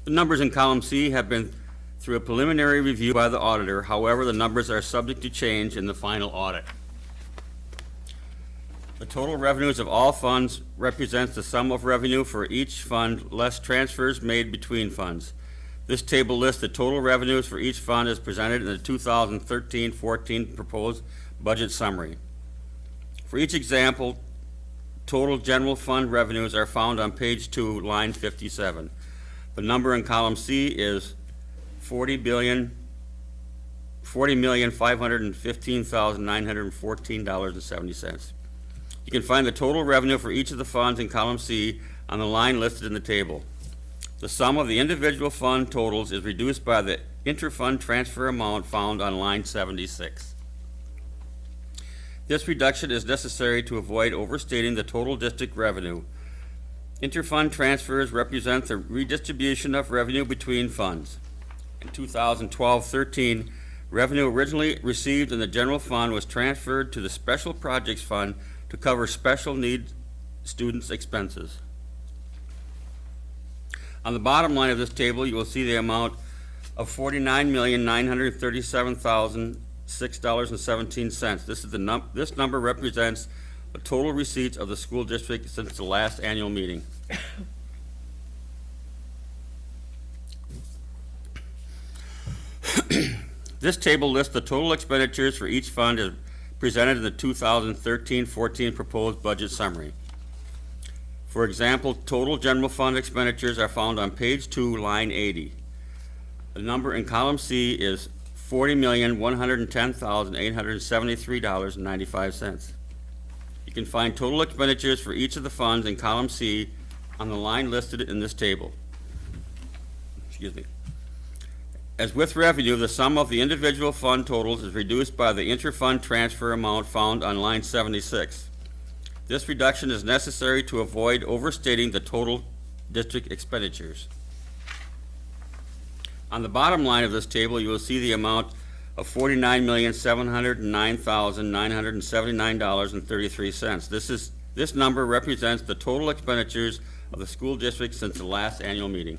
The numbers in column C have been through a preliminary review by the auditor. However, the numbers are subject to change in the final audit. The total revenues of all funds represents the sum of revenue for each fund less transfers made between funds. This table lists the total revenues for each fund as presented in the 2013-14 proposed budget summary. For each example, total general fund revenues are found on page 2, line 57. The number in column C is 40 billion $40,515,914.70. You can find the total revenue for each of the funds in column C on the line listed in the table. The sum of the individual fund totals is reduced by the inter-fund transfer amount found on line seventy-six. This reduction is necessary to avoid overstating the total district revenue. Inter-fund transfers represent the redistribution of revenue between funds. In 2012-13, revenue originally received in the general fund was transferred to the Special Projects Fund to cover special needs students' expenses. On the bottom line of this table, you will see the amount of forty-nine million, nine hundred thirty-seven thousand, six dollars and seventeen cents. This is the num, this number represents the total receipts of the school district since the last annual meeting. This table lists the total expenditures for each fund presented in the 2013-14 proposed budget summary. For example, total general fund expenditures are found on page two, line 80. The number in column C is $40,110,873.95. You can find total expenditures for each of the funds in column C on the line listed in this table. Excuse me. As with revenue, the sum of the individual fund totals is reduced by the inter-fund transfer amount found on line 76. This reduction is necessary to avoid overstating the total district expenditures. On the bottom line of this table, you will see the amount of forty-nine million, seven hundred and nine thousand, nine hundred and seventy-nine dollars and thirty-three cents. This is, this number represents the total expenditures of the school district since the last annual meeting.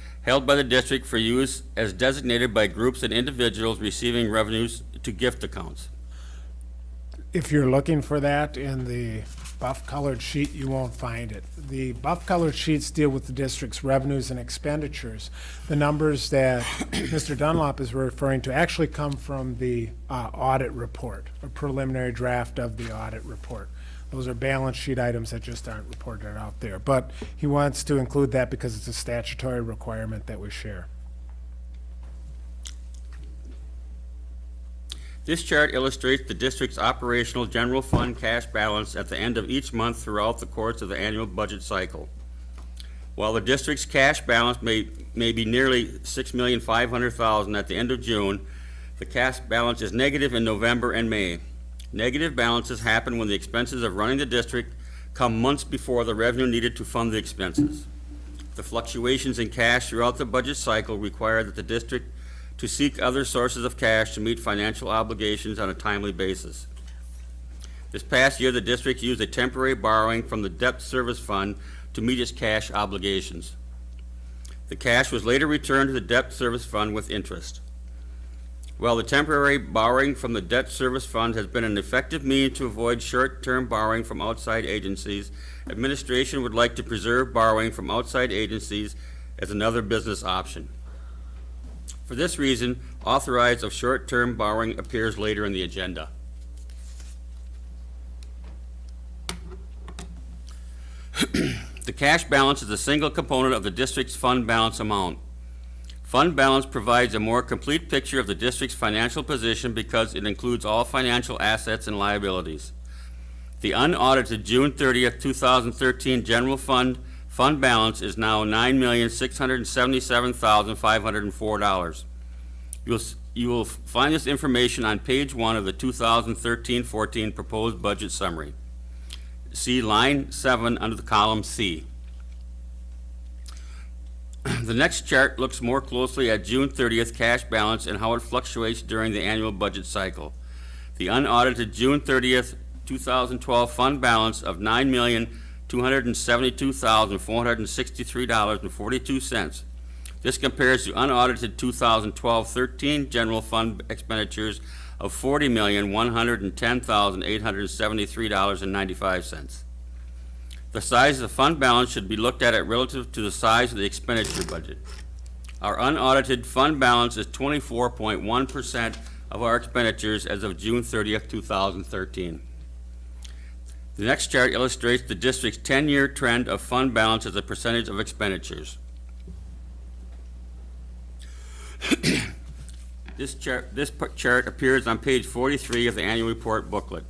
held by the district for use as designated by groups and individuals receiving revenues to gift accounts. If you're looking for that in the buff-colored sheet, you won't find it. The buff-colored sheets deal with the district's revenues and expenditures. The numbers that Mr. Dunlap is referring to actually come from the uh, audit report, a preliminary draft of the audit report. Those are balance sheet items that just aren't reported out there. But he wants to include that because it's a statutory requirement that we share. This chart illustrates the district's operational general fund cash balance at the end of each month throughout the course of the annual budget cycle. While the district's cash balance may, may be nearly six million five hundred thousand at the end of June, the cash balance is negative in November and May. Negative balances happen when the expenses of running the district come months before the revenue needed to fund the expenses. The fluctuations in cash throughout the budget cycle require that the district to seek other sources of cash to meet financial obligations on a timely basis. This past year, the district used a temporary borrowing from the debt service fund to meet its cash obligations. The cash was later returned to the debt service fund with interest. While the temporary borrowing from the debt service fund has been an effective means to avoid short-term borrowing from outside agencies, administration would like to preserve borrowing from outside agencies as another business option. For this reason, authorized of short-term borrowing appears later in the agenda. The cash balance is a single component of the district's fund balance amount. Fund balance provides a more complete picture of the district's financial position because it includes all financial assets and liabilities. The unaudited June thirtieth, two thousand thirteen general fund, fund balance is now nine million, six hundred and seventy-seven thousand, five hundred and four dollars. You'll, you will find this information on page one of the 2013-14 proposed budget summary. See line seven under the column C. The next chart looks more closely at June 30th cash balance and how it fluctuates during the annual budget cycle. The unaudited June 30th, 2012 fund balance of $9,272,463.42. This compares to unaudited 2012-13 general fund expenditures of $40,110,873.95. The size of the fund balance should be looked at relative to the size of the expenditure budget. Our unaudited fund balance is twenty-four point one percent of our expenditures as of June thirtieth, two thousand thirteen. The next chart illustrates the district's ten-year trend of fund balance as a percentage of expenditures. This chart, this chart appears on page forty-three of the annual report booklet.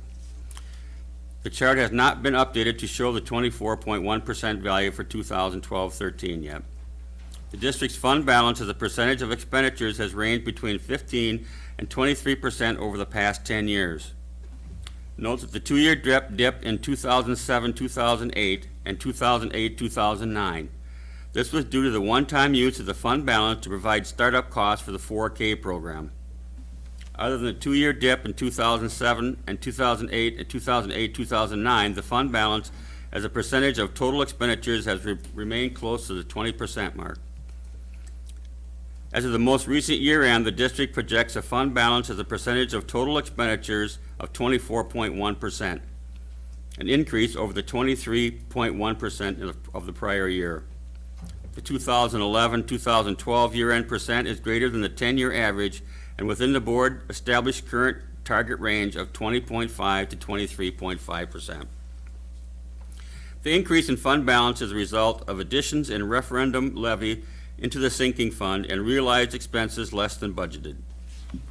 The chart has not been updated to show the twenty-four point one percent value for 2012-13 yet. The district's fund balance as a percentage of expenditures has ranged between fifteen and twenty-three percent over the past ten years. Note that the two-year dip, dip in 2007, 2008, and 2008, 2009. This was due to the one-time use of the fund balance to provide startup costs for the 4K program. Other than the two-year dip in 2007 and 2008 and 2008, 2009, the fund balance as a percentage of total expenditures has re- remained close to the 20% mark. As of the most recent year end, the district projects a fund balance as a percentage of total expenditures of 24.1%, an increase over the 23.1% of of the prior year. The 2011, 2012 year-end percent is greater than the 10-year average and within the board-established current target range of 20.5 to 23.5%. The increase in fund balance is a result of additions in referendum levy into the sinking fund and realized expenses less than budgeted.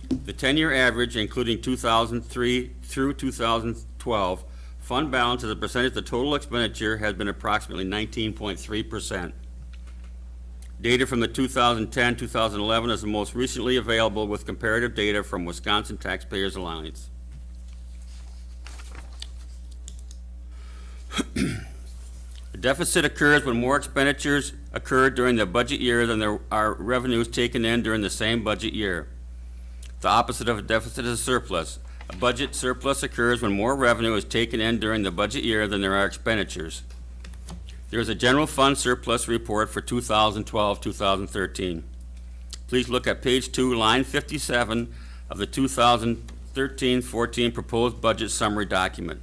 The 10-year average, including 2003 through 2012, fund balance as a percentage of total expenditure has been approximately 19.3%. Data from the 2010-2011 is the most recently available with comparative data from Wisconsin Taxpayers Alliance. The deficit occurs when more expenditures occur during the budget year than there are revenues taken in during the same budget year. The opposite of a deficit is a surplus. A budget surplus occurs when more revenue is taken in during the budget year than there are expenditures. There is a general fund surplus report for 2012-2013. Please look at page 2, line 57 of the 2013-14 proposed budget summary document.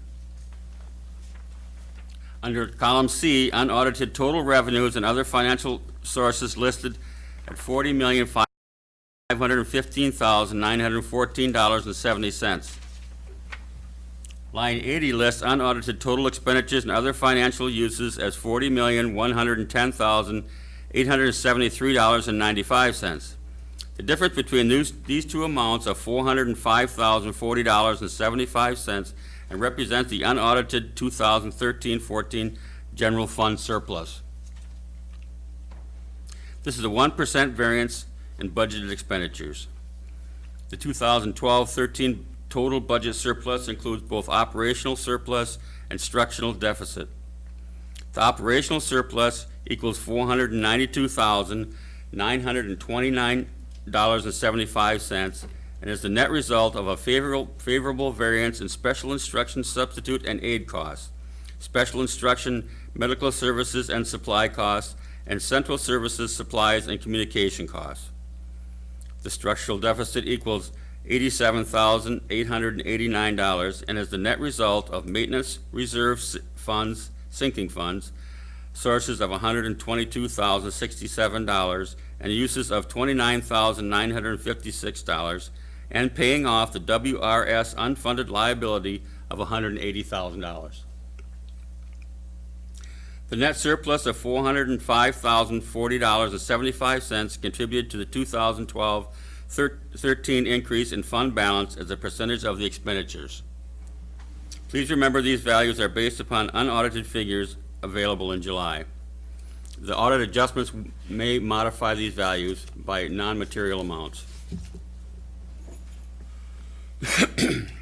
Under column C, unaudited total revenues and other financial sources listed at $40,515,914.70. Line eighty lists unaudited total expenditures and other financial uses as forty million one hundred and ten thousand eight hundred and seventy-three dollars and ninety-five cents. The difference between these, these two amounts of four hundred and represents the unaudited 2013-14 general fund surplus. This is a one percent variance in budgeted expenditures. The 2012-13 total budget surplus includes both operational surplus and structural deficit. The operational surplus equals four hundred and ninety-two thousand, nine hundred and twenty-nine dollars and seventy-five cents, and is the net result of a favorable, favorable variance in special instruction substitute and aid costs, special instruction, medical services and supply costs, and central services, supplies, and communication costs. The structural deficit equals eighty-seven thousand, eight hundred and is the net result of maintenance, reserve funds, sinking funds, sources of hundred and uses of twenty-nine thousand, nine hundred and paying off the WRS unfunded liability of hundred and eighty thousand dollars. The net surplus of four hundred and five thousand, forty dollars and seventy-five cents contributed to the 2012-13 increase in fund balance as a percentage of the expenditures. Please remember these values are based upon unaudited figures available in July. The audit adjustments may modify these values by non-material amounts.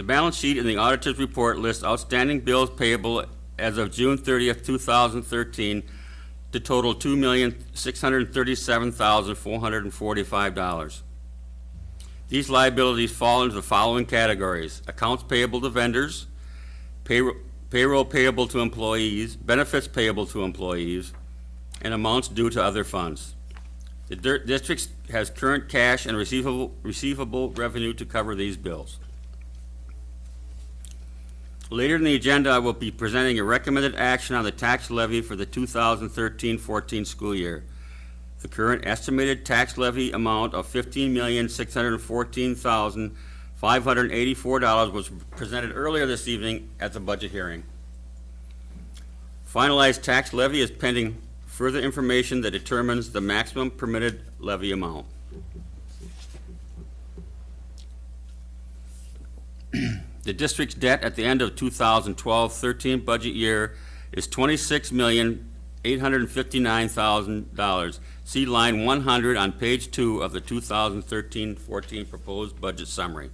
The balance sheet in the auditor's report lists outstanding bills payable as of June thirtieth, two thousand thirteen, to total two million, six hundred and thirty-seven thousand, four hundred and forty-five dollars. These liabilities fall into the following categories: accounts payable to vendors, payroll payroll payable to employees, benefits payable to employees, and amounts due to other funds. The district has current cash and receivable, receivable revenue to cover these bills. Later in the agenda, I will be presenting a recommended action on the tax levy for the 2013-14 school year. The current estimated tax levy amount of $15,614,584 was presented earlier this evening at the budget hearing. Finalized tax levy is pending further information that determines the maximum permitted levy amount. The district's debt at the end of 2012-13 budget year is $26,859,000. See line 100 on page two of the 2013-14 proposed budget summary.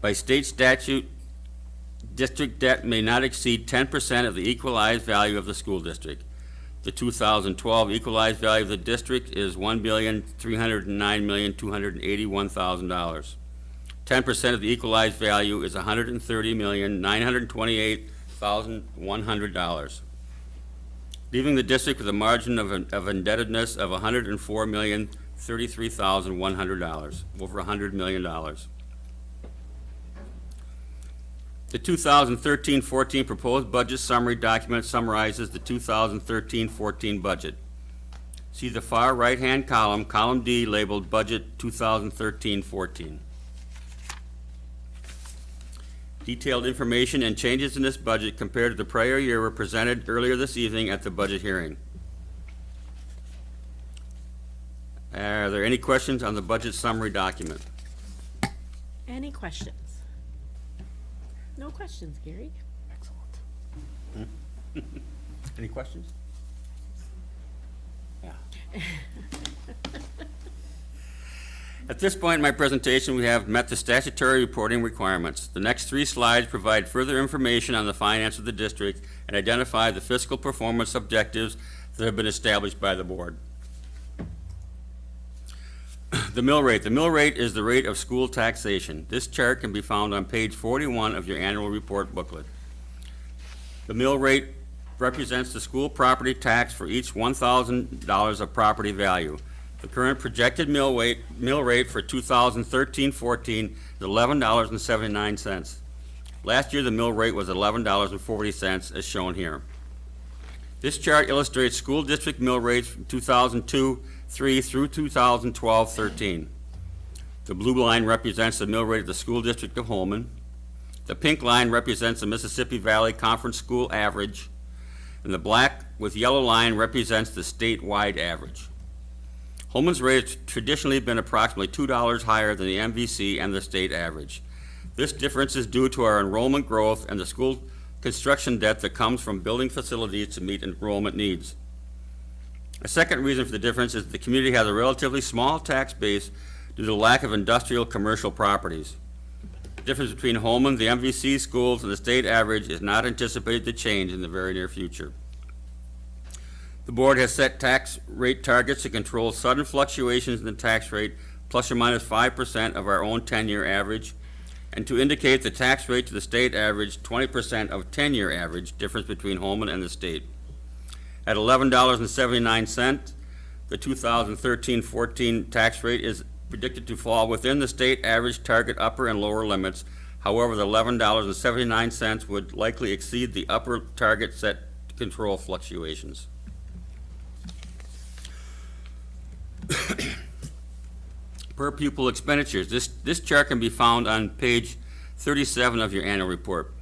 By state statute, district debt may not exceed 10% of the equalized value of the school district. The 2012 equalized value of the district is $1,309,281,000. Ten percent of the equalized value is hundred and thirty million, nine hundred and twenty-eight thousand, one hundred dollars. Leaving the district with a margin of of indebtedness of hundred and four million, thirty-three thousand, one hundred dollars, over hundred million dollars. The 2013-14 proposed budget summary document summarizes the 2013-14 budget. See the far right-hand column, column D labeled Budget 2013-14. Detailed information and changes in this budget compared to the prior year were presented earlier this evening at the budget hearing. Are there any questions on the budget summary document? Any questions? No questions, Gary. Excellent. Any questions? Yeah. At this point in my presentation, we have met the statutory reporting requirements. The next three slides provide further information on the finance of the district and identify the fiscal performance objectives that have been established by the board. The mill rate. The mill rate is the rate of school taxation. This chart can be found on page 41 of your annual report booklet. The mill rate represents the school property tax for each $1,000 of property value. The current projected mill rate, mill rate for 2013-14 is $11.79. Last year, the mill rate was $11.40, as shown here. This chart illustrates school district mill rates from 2002-3 through 2012-13. The blue line represents the mill rate of the school district of Holmen. The pink line represents the Mississippi Valley Conference School average. and the black with yellow line represents the statewide average. Holmen's rate has traditionally been approximately $2 higher than the MVC and the state average. This difference is due to our enrollment growth and the school construction debt that comes from building facilities to meet enrollment needs. A second reason for the difference is that the community has a relatively small tax base due to the lack of industrial commercial properties. The difference between Holmen, the MVC schools, and the state average is not anticipated to change in the very near future. The board has set tax rate targets to control sudden fluctuations in the tax rate plus or minus minus five percent of our own ten-year average, and to indicate the tax rate to the state average twenty percent of ten-year average difference between Holmen and the state. At eleven dollars and seventy-nine cents, the 2013-14 tax rate is predicted to fall within the state average target upper and lower limits. However, the eleven dollars and seventy-nine cents would likely exceed the upper target set to control fluctuations. per pupil expenditures. This, this chart can be found on page 37 of your annual report.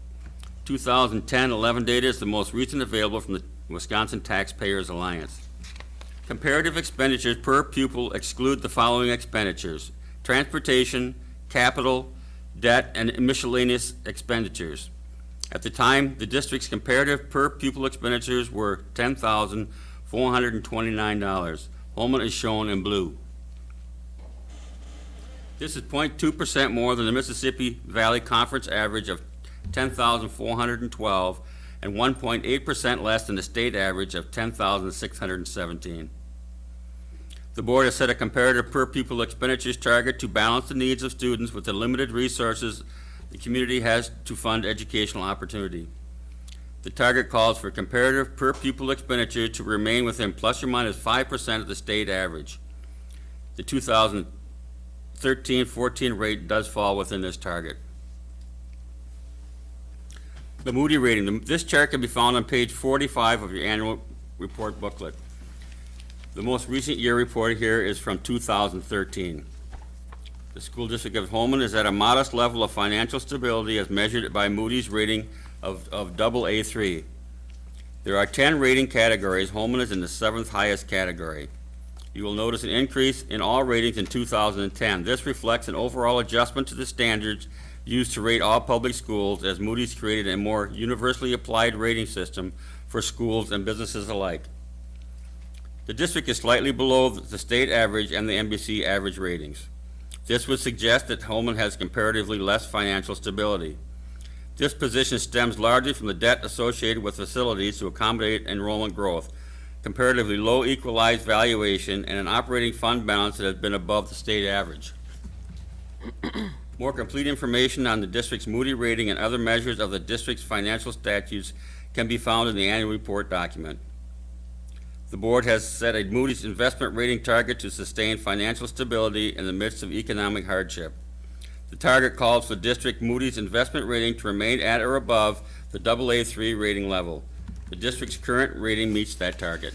2010-11 data is the most recent available from the Wisconsin Taxpayers Alliance. Comparative expenditures per pupil exclude the following expenditures, transportation, capital, debt, and miscellaneous expenditures. At the time, the district's comparative per pupil expenditures were $10,429. Holmen is shown in blue. This is 0.2 percent more than the Mississippi Valley Conference average of ten thousand four hundred and twelve, and one point eight percent less than the state average of ten thousand six hundred and seventeen. The board has set a comparative per pupil expenditures target to balance the needs of students with the limited resources the community has to fund educational opportunity. The target calls for comparative per pupil expenditure to remain within plus or minus minus five percent of the state average. The 2013-14 rate does fall within this target. The Moody rating, this chart can be found on page 45 of your annual report booklet. The most recent year reported here is from 2013. The school district of Holmen is at a modest level of financial stability as measured by Moody's rating of, of double A3. There are 10 rating categories. Holmen is in the seventh highest category. You will notice an increase in all ratings in 2010. This reflects an overall adjustment to the standards used to rate all public schools as Moody's created a more universally applied rating system for schools and businesses alike. The district is slightly below the state average and the MVC average ratings. This would suggest that Holmen has comparatively less financial stability. This position stems largely from the debt associated with facilities to accommodate enrollment growth, comparatively low equalized valuation, and an operating fund balance that has been above the state average. More complete information on the district's Moody rating and other measures of the district's financial statutes can be found in the annual report document. The board has set a Moody's investment rating target to sustain financial stability in the midst of economic hardship. The target calls for district Moody's investment rating to remain at or above the AA3 rating level. The district's current rating meets that target.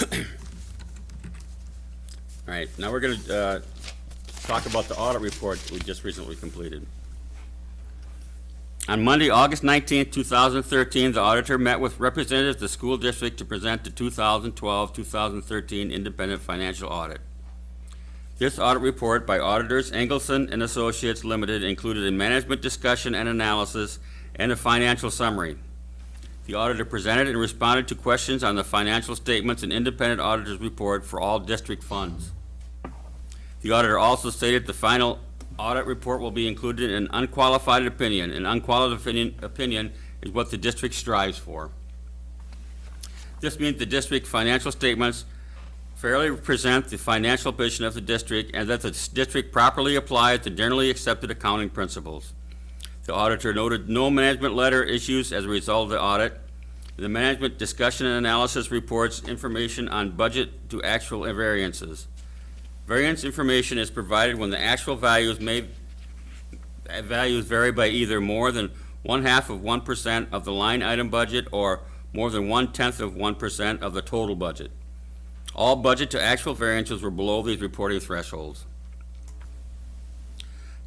All right, now we're going to uh, talk about the audit report we just recently completed. On Monday, August 19, 2013, the auditor met with representatives of the school district to present the 2012-2013 independent financial audit. This audit report by auditors Engelson and Associates Limited included a management discussion and analysis and a financial summary. The auditor presented and responded to questions on the financial statements and independent auditor's report for all district funds. The auditor also stated the final audit report will be included in an unqualified opinion. An unqualified opinion, opinion is what the district strives for. This means the district financial statements fairly represent the financial position of the district and that the district properly applies the generally accepted accounting principles. The auditor noted no management letter issues as a result of the audit. The management discussion and analysis reports information on budget to actual variances. Variance information is provided when the actual values may, values vary by either more than one-half of one percent of the line item budget or more than one-tenth of one percent of the total budget. All budget to actual variances were below these reporting thresholds.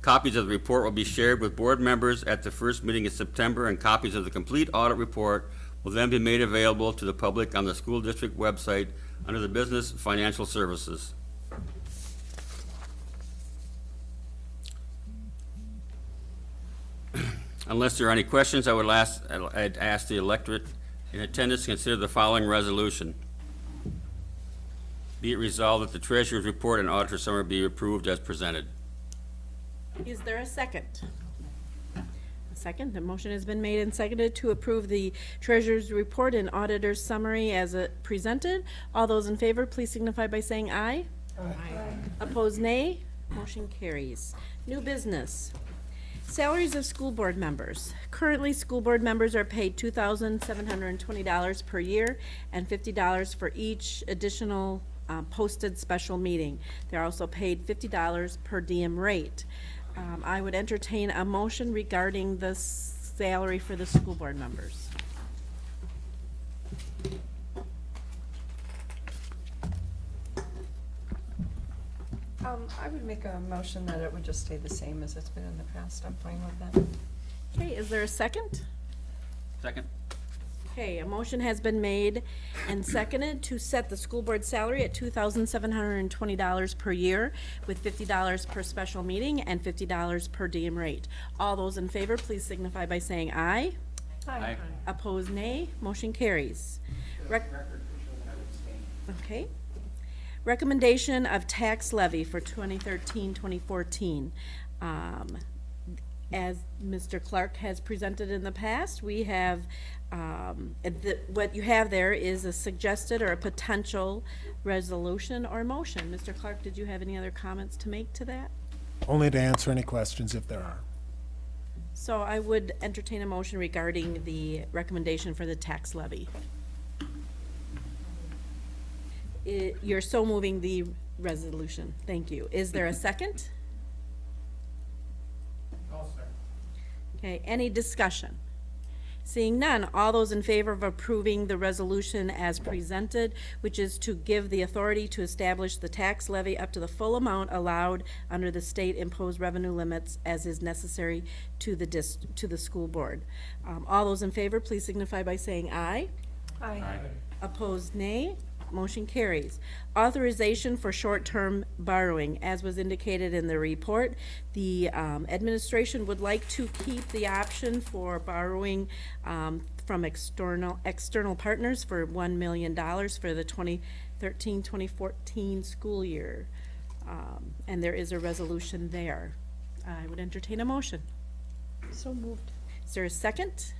Copies of the report will be shared with board members at the first meeting in September, and copies of the complete audit report will then be made available to the public on the school district website under the Business Financial Services. Unless there are any questions, I would last, I'd ask the electorate in attendance to consider the following resolution. Be it resolved that the treasurer's report and auditor summary be approved as presented. Is there a second? A second, the motion has been made and seconded to approve the treasurer's report and auditor's summary as uh, presented. All those in favor, please signify by saying aye. Aye. Opposed, nay. Motion carries. New business. Salaries of school board members. Currently, school board members are paid two thousand seven hundred and twenty dollars per year and fifty dollars for each additional uh, posted special meeting. They're also paid fifty dollars per diem rate. Um, I would entertain a motion regarding the salary for the school board members. Um, I would make a motion that it would just stay the same as it's been in the past. I'm fine with that. Okay, is there a second? Second? Okay, a motion has been made and seconded to set the school board salary at two thousand seven hundred and twenty dollars per year with fifty dollars per special meeting and fifty dollars per diem rate. All those in favor, please signify by saying aye. Aye. Opposed, nay. Motion carries. Rec- Okay. Recommendation of tax levy for 2013-2014. Um, As Mr. Clark has presented in the past, we have, um, the- what you have there is a suggested or a potential resolution or motion. Mr. Clark, did you have any other comments to make to that? Only to answer any questions if there are. So I would entertain a motion regarding the recommendation for the tax levy. I- You're so moving the resolution. Thank you. Is there a second? Okay, any discussion? Seeing none, all those in favor of approving the resolution as presented, which is to give the authority to establish the tax levy up to the full amount allowed under the state imposed revenue limits as is necessary to the dis, to the school board. Um, all those in favor, please signify by saying aye. Aye. Opposed, nay. Motion carries. Authorization for short-term borrowing, as was indicated in the report. The um, administration would like to keep the option for borrowing um, from external, external partners for $1 million for the 2013-2014 school year. Um, And there is a resolution there. I would entertain a motion. So moved. Is there a second?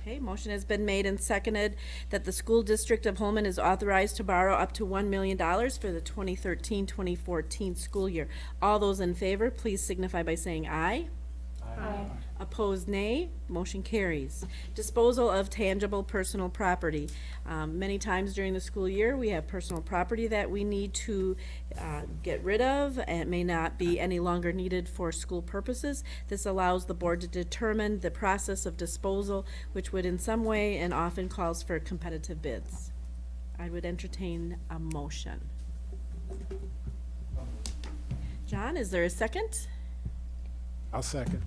Okay, motion has been made and seconded that the school district of Holmen is authorized to borrow up to one million dollars for the 2013-2014 school year. All those in favor, please signify by saying aye. Opposed, nay. Motion carries. Disposal of tangible personal property. Um, Many times during the school year, we have personal property that we need to uh, get rid of, and it may not be any longer needed for school purposes. This allows the board to determine the process of disposal, which would in some way and often calls for competitive bids. I would entertain a motion. John, is there a second? I'll second.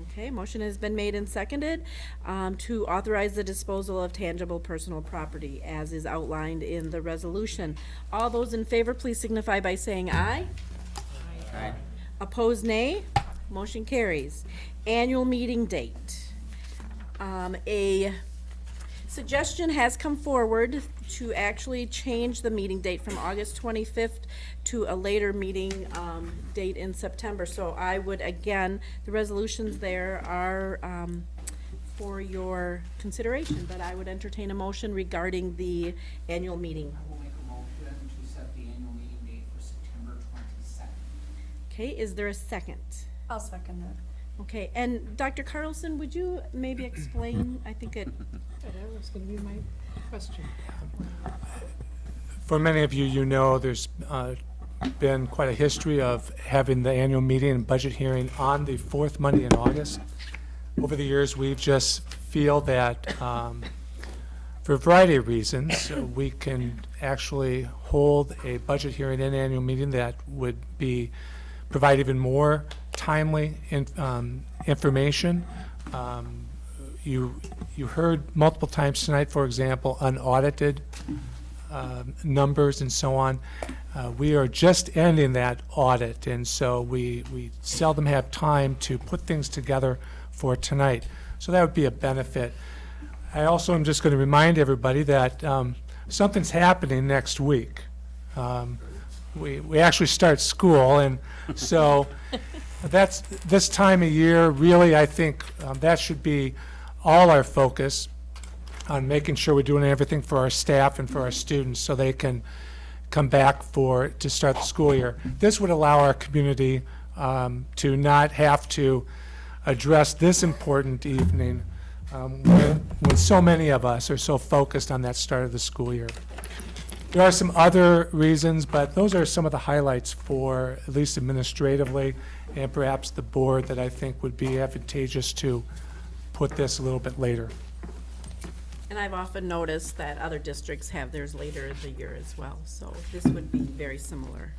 Okay, motion has been made and seconded um, to authorize the disposal of tangible personal property as is outlined in the resolution. All those in favor, please signify by saying aye. Aye. Opposed, nay. Motion carries. Annual meeting date. Um, A suggestion has come forward to actually change the meeting date from August 25th to a later meeting um, date in September. So I would, again, the resolutions there are um, for your consideration, but I would entertain a motion regarding the annual meeting. I will make a motion to set the annual meeting date for September twenty-second. Okay, is there a second? I'll second that. Okay, and Dr. Carlson, would you maybe explain, I think it, Was gonna be my question. For many of you, you know, there's uh, been quite a history of having the annual meeting and budget hearing on the fourth Monday in August. Over the years, we've just feel that, um, for a variety of reasons, we can actually hold a budget hearing and annual meeting that would be, provide even more timely in- um, information. Um, You, you heard multiple times tonight, for example, unaudited um, numbers and so on. Uh, We are just ending that audit, and so we, we seldom have time to put things together for tonight. So that would be a benefit. I also am just going to remind everybody that um, something's happening next week. Um, We, we actually start school, and so that's, this time of year, really, I think um, that should be all our focus on making sure we're doing everything for our staff and for our students so they can come back for, to start the school year. This would allow our community um, to not have to address this important evening um, when, when so many of us are so focused on that start of the school year. There are some other reasons, but those are some of the highlights for, at least administratively, and perhaps the board that I think would be advantageous to put this a little bit later. And I've often noticed that other districts have theirs later in the year as well, so this would be very similar.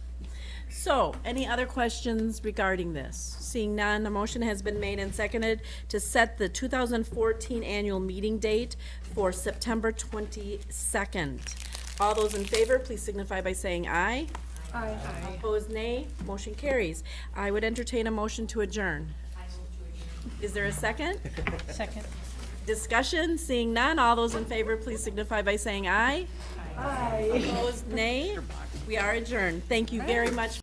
So, any other questions regarding this? Seeing none, a motion has been made and seconded to set the 2014 annual meeting date for September 22nd. All those in favor, please signify by saying aye. Aye. Opposed, nay. Motion carries. I would entertain a motion to adjourn. Is there a second? Second. Discussion, seeing none, all those in favor, please signify by saying aye. Aye. Opposed, nay. We are adjourned. Thank you very much.